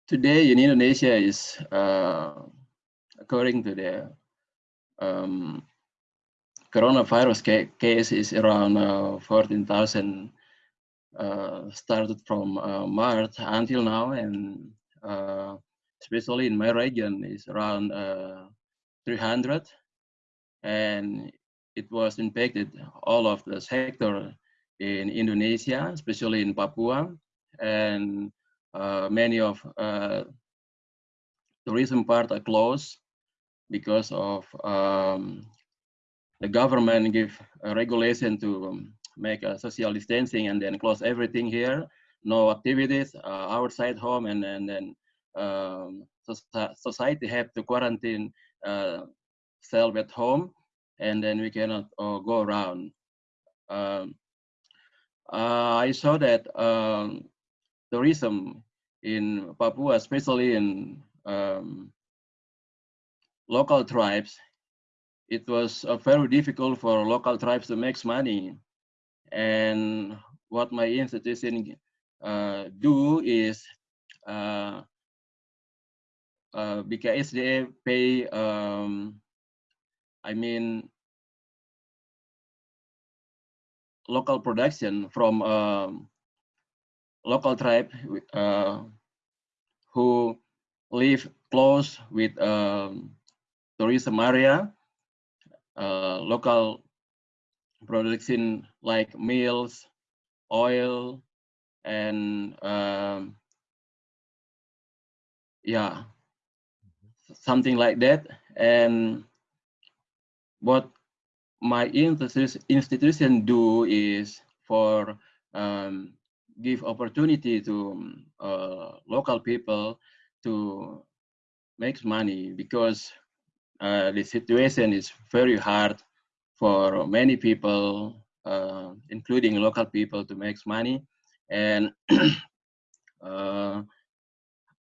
L: today in Indonesia is, uh, according to the um, coronavirus ca case, is around uh, 14,000 uh, started from uh, March until now, and uh, especially in my region is around uh, 300, and it was impacted all of the sector in Indonesia, especially in Papua, and many of uh, tourism part are closed because of um, the government give a regulation to um, make a social distancing and then close everything here. No activities uh, outside home and, and then um, society have to quarantine uh, self at home and then we cannot uh, go around. Um, uh, I saw that tourism in Papua, especially in um, local tribes, it was uh, very difficult for local tribes to make money. And what my institution uh, do is uh, uh, pay, um, I mean, local production from um, local tribe uh, who live close with um, tourism area, uh, local production like meals, oil, and um, yeah, something like that. And what my institution do is for um, give opportunity to uh, local people to make money because uh, the situation is very hard for many people, uh, including local people, to make money. And (clears throat) uh,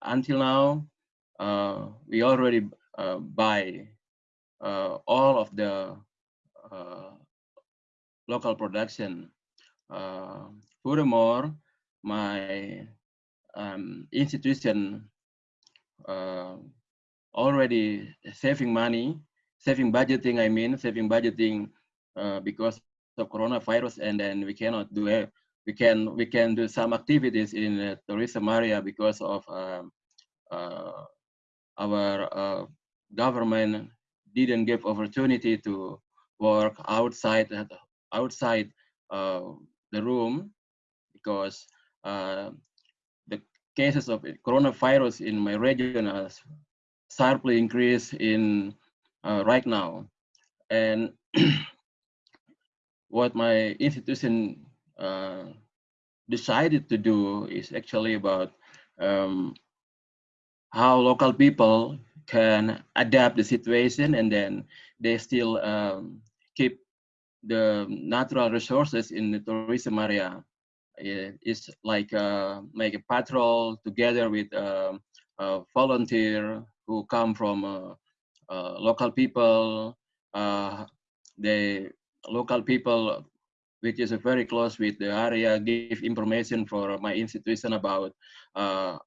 L: until now, uh, we already uh, buy all of the local production. furthermore, my um, institution uh, already saving money, saving budgeting, I mean, saving budgeting uh, because of coronavirus and then we cannot do it. We can, we can do some activities in the tourism area because of um, uh, our uh, government didn't give opportunity to work outside outside uh, the room because uh, the cases of coronavirus in my region has sharply increased in uh, right now. And (clears throat) what my institution uh, decided to do is actually about um, how local people can adapt the situation and then they still um, keep the natural resources in the tourism area. It's like uh, make a patrol together with uh, a volunteer who come from uh, uh local people. Uh, the local people, which is very close with the area, give information for my institution about uh,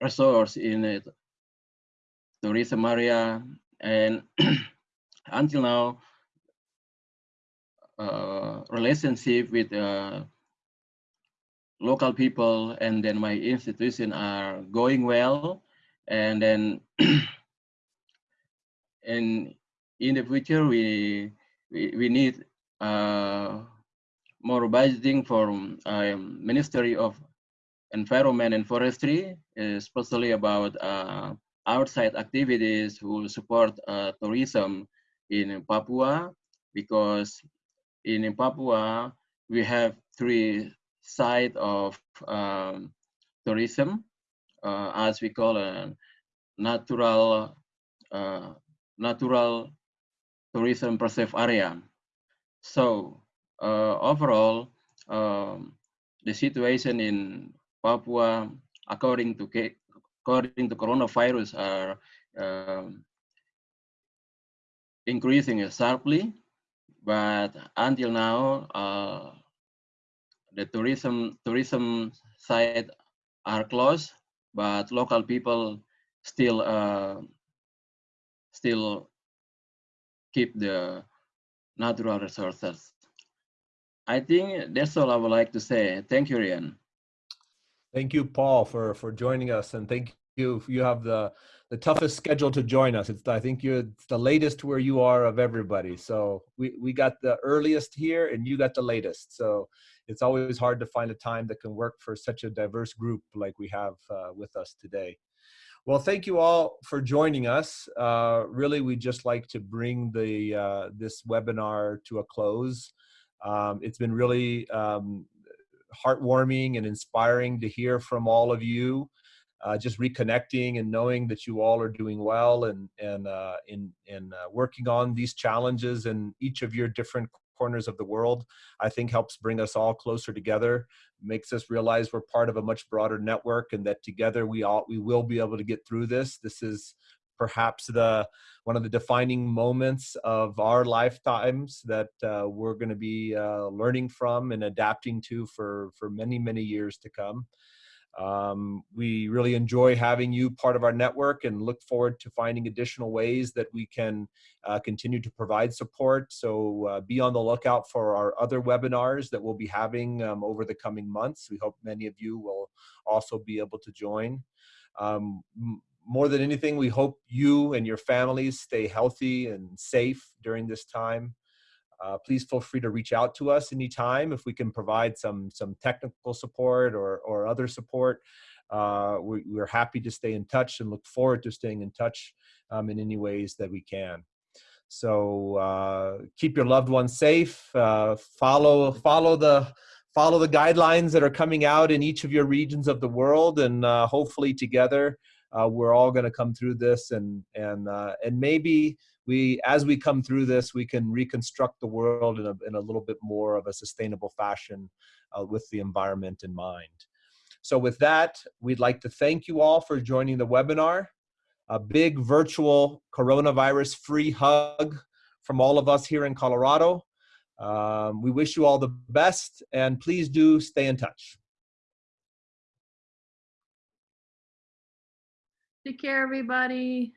L: resource in the tourism area and (clears throat) until now uh, relationship with uh, local people and then my institution are going well. And then (clears throat) and in the future we we, we need uh, more budgeting from um, Ministry of Environment and Forestry, especially about uh, outside activities who support uh, tourism in Papua because in Papua we have three sides of um, tourism uh, as we call a natural uh, natural tourism preserve area. So uh, overall, um, the situation in Papua, according to according to coronavirus are um, increasing sharply, but until now, uh, the tourism tourism site are closed, but local people still uh, still keep the natural resources. I think that's all I would like to say. Thank you, Ryan.
A: Thank you, Paul, for for joining us, and thank you. You have the the toughest schedule to join us. It's I think you're it's the latest where you are of everybody. So we we got the earliest here, and you got the latest. So it's always hard to find a time that can work for such a diverse group like we have uh, with us today. Well, thank you all for joining us. Uh, really, we just like to bring the uh, this webinar to a close. Um, it's been really um, heartwarming and inspiring to hear from all of you. Uh, just reconnecting and knowing that you all are doing well and and uh, in in uh, working on these challenges in each of your different corners of the world, I think helps bring us all closer together, makes us realize we're part of a much broader network and that together we all we will be able to get through this. This is perhaps the one of the defining moments of our lifetimes that uh, we're going to be uh, learning from and adapting to for for many many years to come. Um, we really enjoy having you part of our network and look forward to finding additional ways that we can uh, continue to provide support. So uh, be on the lookout for our other webinars that we'll be having um, over the coming months. We hope many of you will also be able to join. Um, more than anything, we hope you and your families stay healthy and safe during this time. Uh, please feel free to reach out to us anytime if we can provide some some technical support or, or other support. Uh, we, are happy to stay in touch and look forward to staying in touch um, in any ways that we can. So uh, keep your loved ones safe. Uh, follow follow the follow the guidelines that are coming out in each of your regions of the world, and uh, hopefully together uh, we're all going to come through this and and uh, and maybe we as we come through this we can reconstruct the world in a, in a little bit more of a sustainable fashion uh, with the environment in mind. So with that we'd like to thank you all for joining the webinar. A big virtual coronavirus free hug from all of us here in colorado. Um, we wish you all the best and please do stay in touch.
D: Take care, everybody.